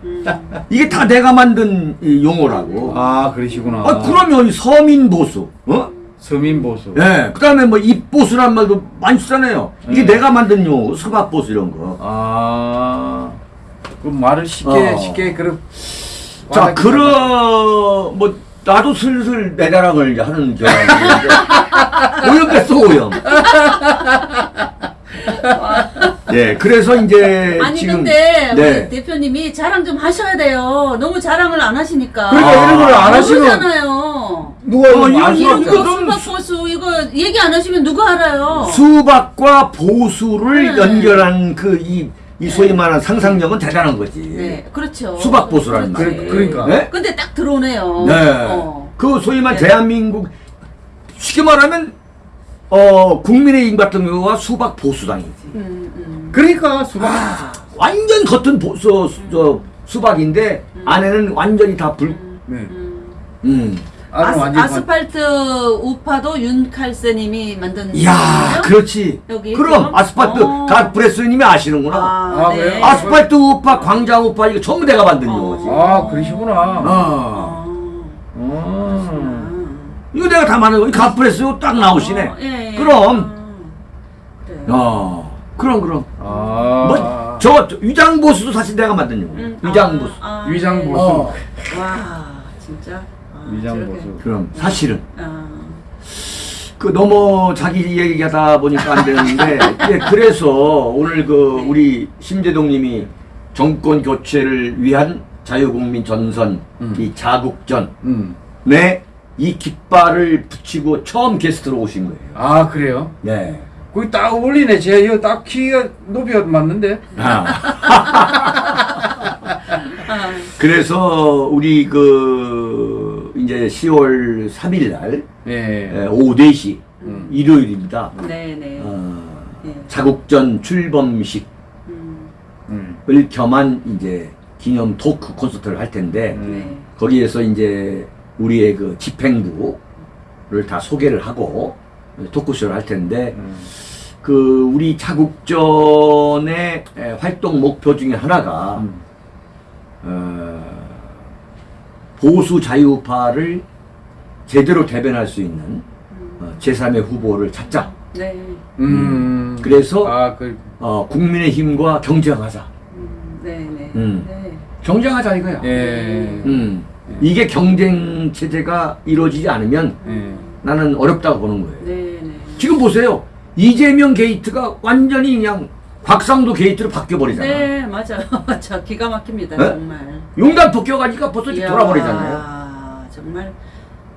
이게 다 내가 만든 이 용어라고. 아 그러시구나. 아, 그러면 이 서민 보수. 어? 서민 보수. 예. 그 다음에 뭐 입보수란 말도 많이 쓰잖아요. 이게 음. 내가 만든 용어, 수박보수 이런 거. 아. 그 말을 쉽게 어. 쉽게 그런. 자, 그러, 뭐, 나도 슬슬 내 자랑을 이제 하는 경향이 오염 됐어, 오염. 예, 그래서 이제 아니 지금. 근데 네. 우리 대표님이 자랑 좀 하셔야 돼요. 너무 자랑을 안 하시니까. 그러니까 이런 걸 안 하시면. 누가 어, 이거 수박 보수 이거 얘기 안 하시면 누가 알아요? 수박과 보수를 네. 연결한 그 이, 이 소위 말하는 상상력은 대단한 거지. 네, 그렇죠. 수박 보수라는. 말. 그러니까. 네? 근데 딱 들어오네요. 네. 어. 그 소위 말 네. 대한민국 쉽게 말하면 어 국민의힘 같은 경우가 수박 보수당이지. 음, 음. 그러니까 수박. 완전 겉은 보수 저 수박인데 안에는 완전히 다 불. 네. 음. 아스, 완전 아스 팔트 우파도 윤칼세님이 만든 이야, 거예요? 그렇지. 여기 그럼? 아스팔트 어. 가 브레스님이 아시는구나. 아, 아, 네. 아스팔트 우파, 광장 우파 이거 전부 내가 만든 어. 용어지. 아 그러시구나. 어. 어. 음. 이거 내가 다 만든 거. 가프레스 딱 나오시네. 어, 예, 예. 그럼. 어. 어. 그럼 그럼. 아. 뭐, 저, 저 위장보수도 사실 내가 만든 용어. 음, 위장보수. 아, 아, 위장보수. 네. 어. 와, 진짜. 아, 위장 보수. 저렇게. 그럼 사실은 아. 그 너무 자기 얘기하다 보니까 안 되는데 예, 그래서 오늘 그 우리 심재동님이 정권 교체를 위한 자유국민 전선 음. 이 자국전 음. 네, 이 깃발을 붙이고 처음 게스트로 오신 거예요. 아 그래요? 네. 거기 딱 어울리네. 제 이거 딱 키가 높이가 맞는데. 아. 아. 그래서 우리 그 이제 10월 3일 날 예. 에, 오후 4시 음. 일요일입니다. 네 네. 어, 예. 자국전 출범식을 음, 음. 겸한 이제 기념 토크 콘서트를 할 텐데 음. 네. 거기에서 이제 우리의 그 집행부를 다 소개를 하고 토크쇼를 할 텐데 음. 그 우리 자국전의 에, 활동 목표 중에 하나가 음. 어, 보수 자유파를 제대로 대변할 수 있는 어, 제3의 후보를 찾자. 네. 음. 그래서 아 그. 어, 국민의힘과 경쟁하자. 음, 네 네. 음. 네. 경쟁하자 이거야. 예. 음. 이게 경쟁 체제가 이루어지지 않으면 예. 나는 어렵다고 보는 거예요. 네 네. 지금 보세요. 이재명 게이트가 완전히 그냥 곽상도 게이트로 바뀌어 버리잖아. 네, 맞아요. 저 기가 막힙니다, 네? 정말. 용단 벗겨가니까 벌써 이야, 돌아버리잖아요. 정말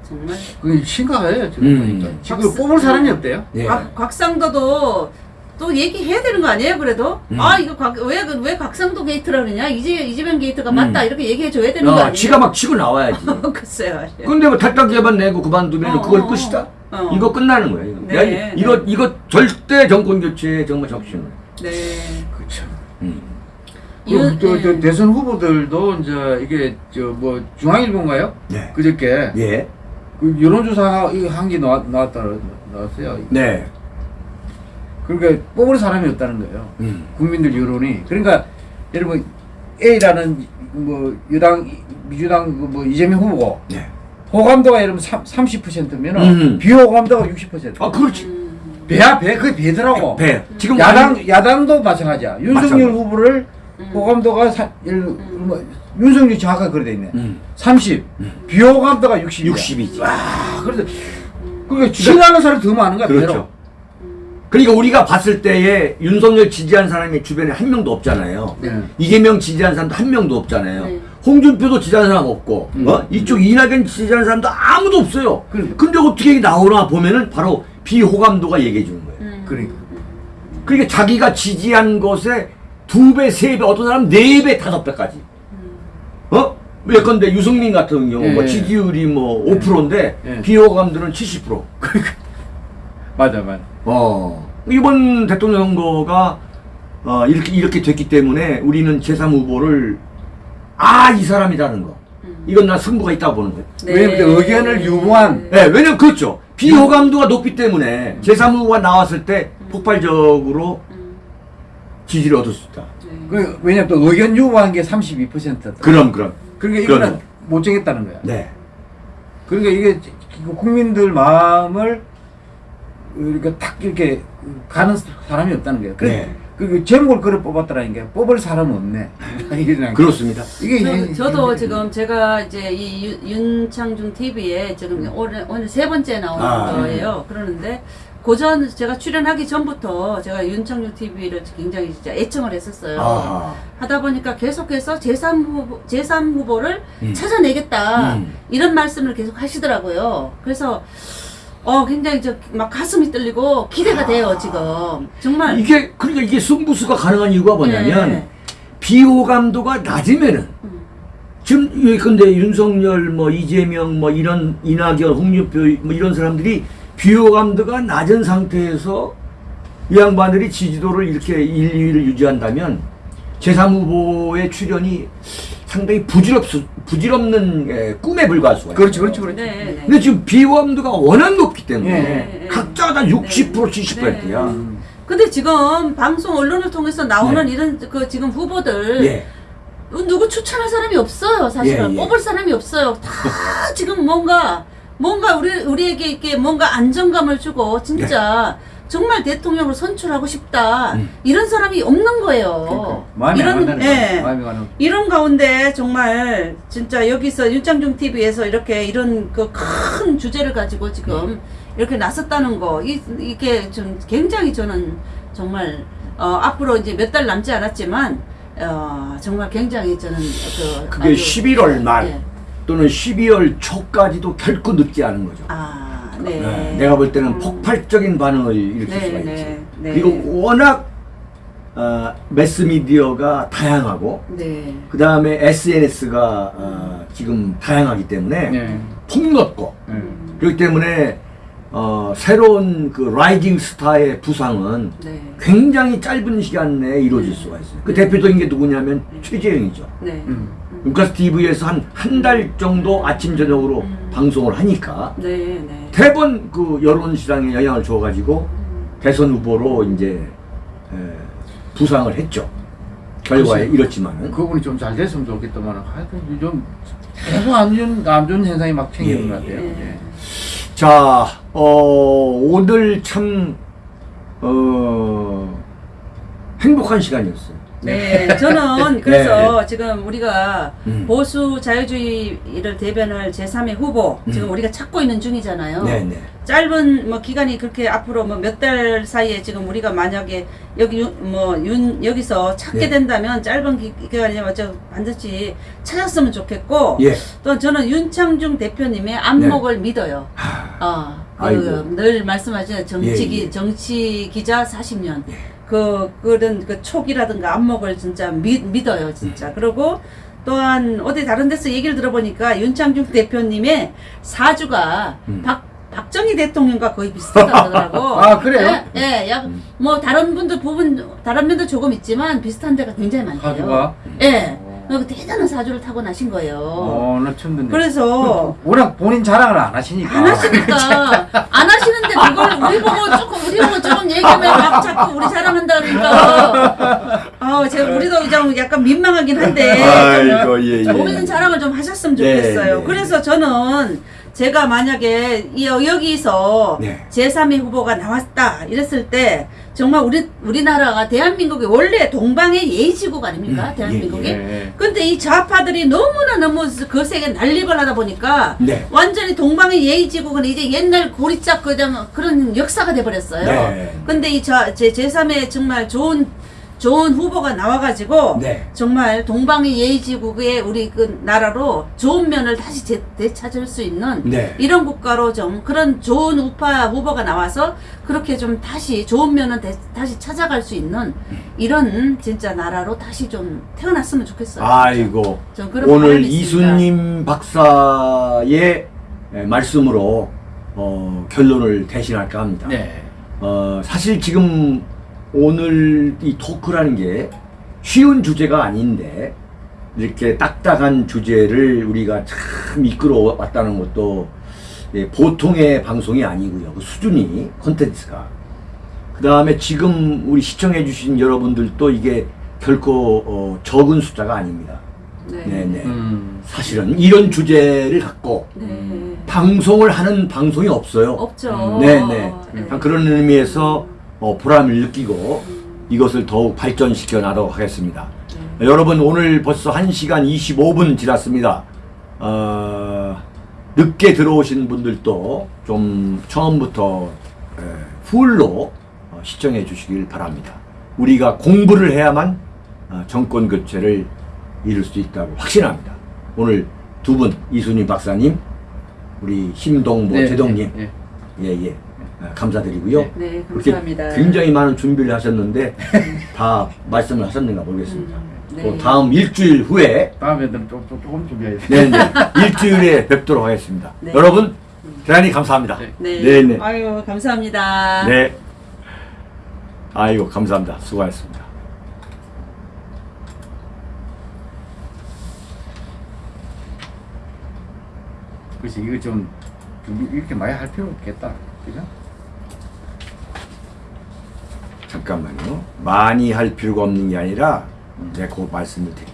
정말 그 심각해요 지금 음. 보니까. 지금 박수- 뽑을 사람이 없대요. 예. 곽, 곽상도도 또 얘기해야 되는 거 아니에요 그래도 음. 아 이거 곽, 왜, 그- 왜 곽상도 게이트라 그러냐 이재, 이재명 게이트가 음. 맞다 이렇게 얘기해 줘야 되는 거 어, 아니에요 지가 막 치고 나와야지. 글쎄요 근데 뭐 탈당계만 내고 그만두면 어, 그걸 어, 끝이다? 어. 이거 끝나는 거야. 이거. 네, 야, 네. 이거, 이거 절대 정권 교체에 정말 거야. 네 그렇죠. 음. 윤- 또, 또 예. 대선 후보들도 이제 이게 저 뭐 중앙일보인가요? 네. 그저께 예. 그 여론조사 한게 나왔, 나왔다 나왔어요. 네. 그러니까 뽑을 사람이 없다는 거예요. 음. 국민들 여론이. 그러니까 여러분 A라는 뭐 여당 민주당 그뭐 이재명 후보고 네. 호감도가 여러분 30%면 음. 은 비호감도가 60%. 아, 그렇지. 음. 배야 배 그게 배더라고. 배. 지금 야당 완- 야당도 마찬가지야. 윤석열 마찬가지. 후보를 음. 호감도가 사, 예를 뭐, 윤석열이 정확하게 그래 돼 있네. 음. 30. 비호감도가 60. 60이지. 와, 그래서 그러니까 싫어하는 사람이 더 많은 거야. 그렇죠. 배로. 그러니까 우리가 봤을 때에 윤석열 지지한 사람이 주변에 한 명도 없잖아요. 네. 이재명 지지한 사람도 한 명도 없잖아요. 네. 홍준표도 지지한 사람 없고, 음. 어? 이쪽 이낙연 지지한 사람도 아무도 없어요. 그러니까. 근데 어떻게 나오나 보면은 바로 비호감도가 얘기해 주는 거예요. 음. 그러니까. 그러니까 자기가 지지한 것에 두 배, 세 배, 어떤 사람은 네 배, 다섯 배까지. 어? 예컨대 유승민 같은 경우 뭐 예. 지지율이 뭐 5%인데 예. 비호감들은 70%. 맞아, 맞아. 어. 이번 대통령 선거가 어, 이렇게 이렇게 됐기 때문에 우리는 제3 후보를 아, 이 사람이라는 거. 음. 이건 나 승부가 있다고 보는 거예요. 네. 왜냐면 의견을 유보한 네, 왜냐면 그렇죠. 비호감도가 높기 때문에 제3 후보가 나왔을 때 폭발적으로 음. 지지를 얻을 수 있다. 네. 그 왜냐면 또 의견 유보한 게 32%다. 그럼 그럼. 그러니까 이거는 그럼. 못 정했다는 거야. 네. 그러니까 이게 국민들 마음을 이렇게 딱 이렇게 가는 사람이 없다는 거예요. 그래, 네. 그 제목을 그래 뽑았더라는 게 뽑을 사람 없네. 그냥 그렇습니다. 이게 저, 저도 현- 지금 제가 이제 이 윤- 윤창중 TV에 지금 오늘 오늘 세 번째 나오는 아, 거예요. 그러는데 고전 제가 출연하기 전부터 제가 윤창중 TV를 굉장히 진짜 애청을 했었어요. 아. 하다 보니까 계속해서 제3 후보 제3 후보를 음. 찾아내겠다 음. 이런 말씀을 계속 하시더라고요. 그래서 어 굉장히 저 막 가슴이 떨리고 기대가 돼요 지금 정말 이게 그러니까 이게 승부수가 가능한 이유가 뭐냐면 네. 비호감도가 낮으면은 음. 지금 이 근데 윤석열 뭐 이재명 뭐 이런 이낙연 홍준표 뭐 이런 사람들이 비호감도가 낮은 상태에서 이 양반들이 지지도를 이렇게 1, 2위를 유지한다면 제3 후보의 출연이 상당히 부질없 부질없는 에, 꿈에 불과할 수가 있어요. 그렇죠, 그렇죠, 그렇죠. 네, 네. 근데 지금 비호감도가 워낙 높기 때문에 예, 네, 각자가 다60% 70%야. 음. 근데 지금 방송 언론을 통해서 나오는 네. 이런 그 지금 후보들 예. 누구 추천할 사람이 없어요 사실은 예, 예. 뽑을 사람이 없어요 다 지금 뭔가 뭔가 우리 우리에게 이렇게 뭔가 안정감을 주고 진짜 정말 대통령을 선출하고 싶다 네. 음. 이런 사람이 없는 거예요 그러니까 이런 예. 이런 가운데 정말 진짜 여기서 윤창중 TV에서 이렇게 이런 그 큰 주제를 가지고 지금 이렇게 나섰다는 거 이, 이게 좀 굉장히 저는 정말 어, 앞으로 이제 몇 달 남지 않았지만 어, 정말 굉장히 저는 그 그게 아주- 11월 말 예. 또는 12월 초까지도 결코 늦지 않은 거죠. 아, 네. 네, 내가 볼 때는 음. 폭발적인 반응을 일으킬 네, 수가 네, 있지. 네. 그리고 워낙 어, 매스미디어가 다양하고 네. 그 다음에 SNS가 어, 지금 다양하기 때문에 네. 폭넓고 네. 그렇기 때문에 어, 새로운 그 rising star의 부상은 네. 굉장히 짧은 시간 내에 이루어질 수가 있어요. 그 대표적인 게 누구냐면 최재형이죠. 네. 음. 루카스 TV에서 한 한 달 정도 아침 저녁으로 음. 방송을 하니까 네, 네. 대번 그 여론 시장에 영향을 줘가지고 음. 대선 후보로 이제 에, 부상을 했죠. 결과에 글쎄요. 이렇지만은 그분이 좀 잘 됐으면 좋겠다만 하여튼 좀 계속 안 좋은 안 좋은 현상이 막 생기는 예, 것 같아요. 예. 예. 자 어, 오늘 참 어, 행복한 시간이었어요. 네, 저는 그래서 지금 우리가 음. 보수 자유주의를 대변할 제3의 후보 지금 우리가 찾고 있는 중이잖아요. 네, 네. 짧은 뭐 기간이 그렇게 앞으로 뭐 몇 달 사이에 지금 우리가 만약에 여기 윤- 뭐 윤, 여기서 찾게 네. 된다면 짧은 기, 기간이면 저 반드시 찾았으면 좋겠고 예. 또 저는 윤창중 대표님의 안목을 믿어요. 어, 네. 아이고. 그, 늘 말씀하시는 정치 기, 예, 예. 정치 기자 40년. 그, 그런 그 촉이라든가 안목을 진짜 믿, 믿어요, 진짜. 음. 그리고 또한 어디 다른 데서 얘기를 들어보니까 윤창중 대표님의 사주가 음. 박, 박정희 대통령과 거의 비슷하다고. 아, 그래요? 예, 예, 약, 음. 뭐 다른 분들 부분, 다른 면도 조금 있지만 비슷한 데가 굉장히 많대요. 사주가? 예. 어. 그 대단한 사주를 타고 나신 거예요. 어, 나 처음 듣네. 그래서 워낙 본인 자랑을 안 하시니까. 안 하시니까 안 하시는데 그걸 우리 보고 조금 우리 보고 조금 얘기하면 막 자꾸 우리 자랑한 다 그러니까 아 제가 우리도 좀 약간 민망하긴 한데 아이고, 예, 예. 본인 자랑을 좀 하셨으면 네, 좋겠어요. 네. 그래서 저는 제가 만약에 이- 여기서 네. 제3의 후보가 나왔다 이랬을 때 정말 우리 우리나라가 대한민국이 원래 동방의 예지국 아닙니까 음, 대한민국이 예, 예. 근데 이 좌파들이 너무나 너무 거세게 난립을 하다 보니까 네. 완전히 동방의 예의지국은 이제 옛날 고리짝 그냥 그런 역사가 돼버렸어요. 네. 근데 이 저, 제, 제3의 정말 좋은 좋은 후보가 나와가지고 네. 정말 동방의 예의지국의 우리 그 나라로 좋은 면을 다시 재, 되찾을 수 있는 네. 이런 국가로 좀 그런 좋은 우파 후보가 나와서 그렇게 좀 다시 좋은 면은 대- 다시 찾아갈 수 있는 이런 진짜 나라로 다시 좀 태어났으면 좋겠어요. 아이고. 좀 그런 오늘. 이수님 박사의 에, 말씀으로 어, 결론을 대신할까 합니다. 네. 어, 사실 지금 오늘 이 토크라는 게 쉬운 주제가 아닌데 이렇게 딱딱한 주제를 우리가 참 이끌어 왔다는 것도 예, 보통의 방송이 아니고요. 그 수준이 콘텐츠가. 그 다음에 지금 우리 시청해 주신 여러분들도 이게 결코 어, 적은 숫자가 아닙니다. 네. 네네. 음. 사실은 이런 주제를 갖고 네. 방송을 하는 방송이 없어요. 없죠. 네네. 네. 그런 의미에서 어, 보람을 느끼고 이것을 더욱 발전시켜 나가도록 하겠습니다. 네. 여러분 오늘 벌써 1시간 25분 지났습니다. 어, 늦게 들어오신 분들도 좀 처음부터 에, 풀로 어, 시청해 주시길 바랍니다. 우리가 공부를 해야만 어, 정권 교체를 이룰 수 있다고 확신합니다. 오늘 두 분 이순희 박사님, 우리 심동보 네, 제동님, 네, 예예 감사드리고요. 네. 네, 감사합니다. 굉장히 많은 준비를 하셨는데 다 말씀을 하셨는가 모르겠습니다. 음, 네. 또 다음 일주일 후에 다음에는 좀, 좀, 조금 준비해야 돼. 네네 일주일에 뵙도록 하겠습니다. 네. 여러분 대단히 감사합니다. 네. 네. 네네. 아유, 감사합니다. 네. 아이고 감사합니다. 수고하셨습니다. 그래서 이거 좀 이렇게 많이 할 필요 없겠다. 그죠? 잠깐만요. 많이 할 필요가 없는 게 아니라 제가 그 말씀을 드릴게요.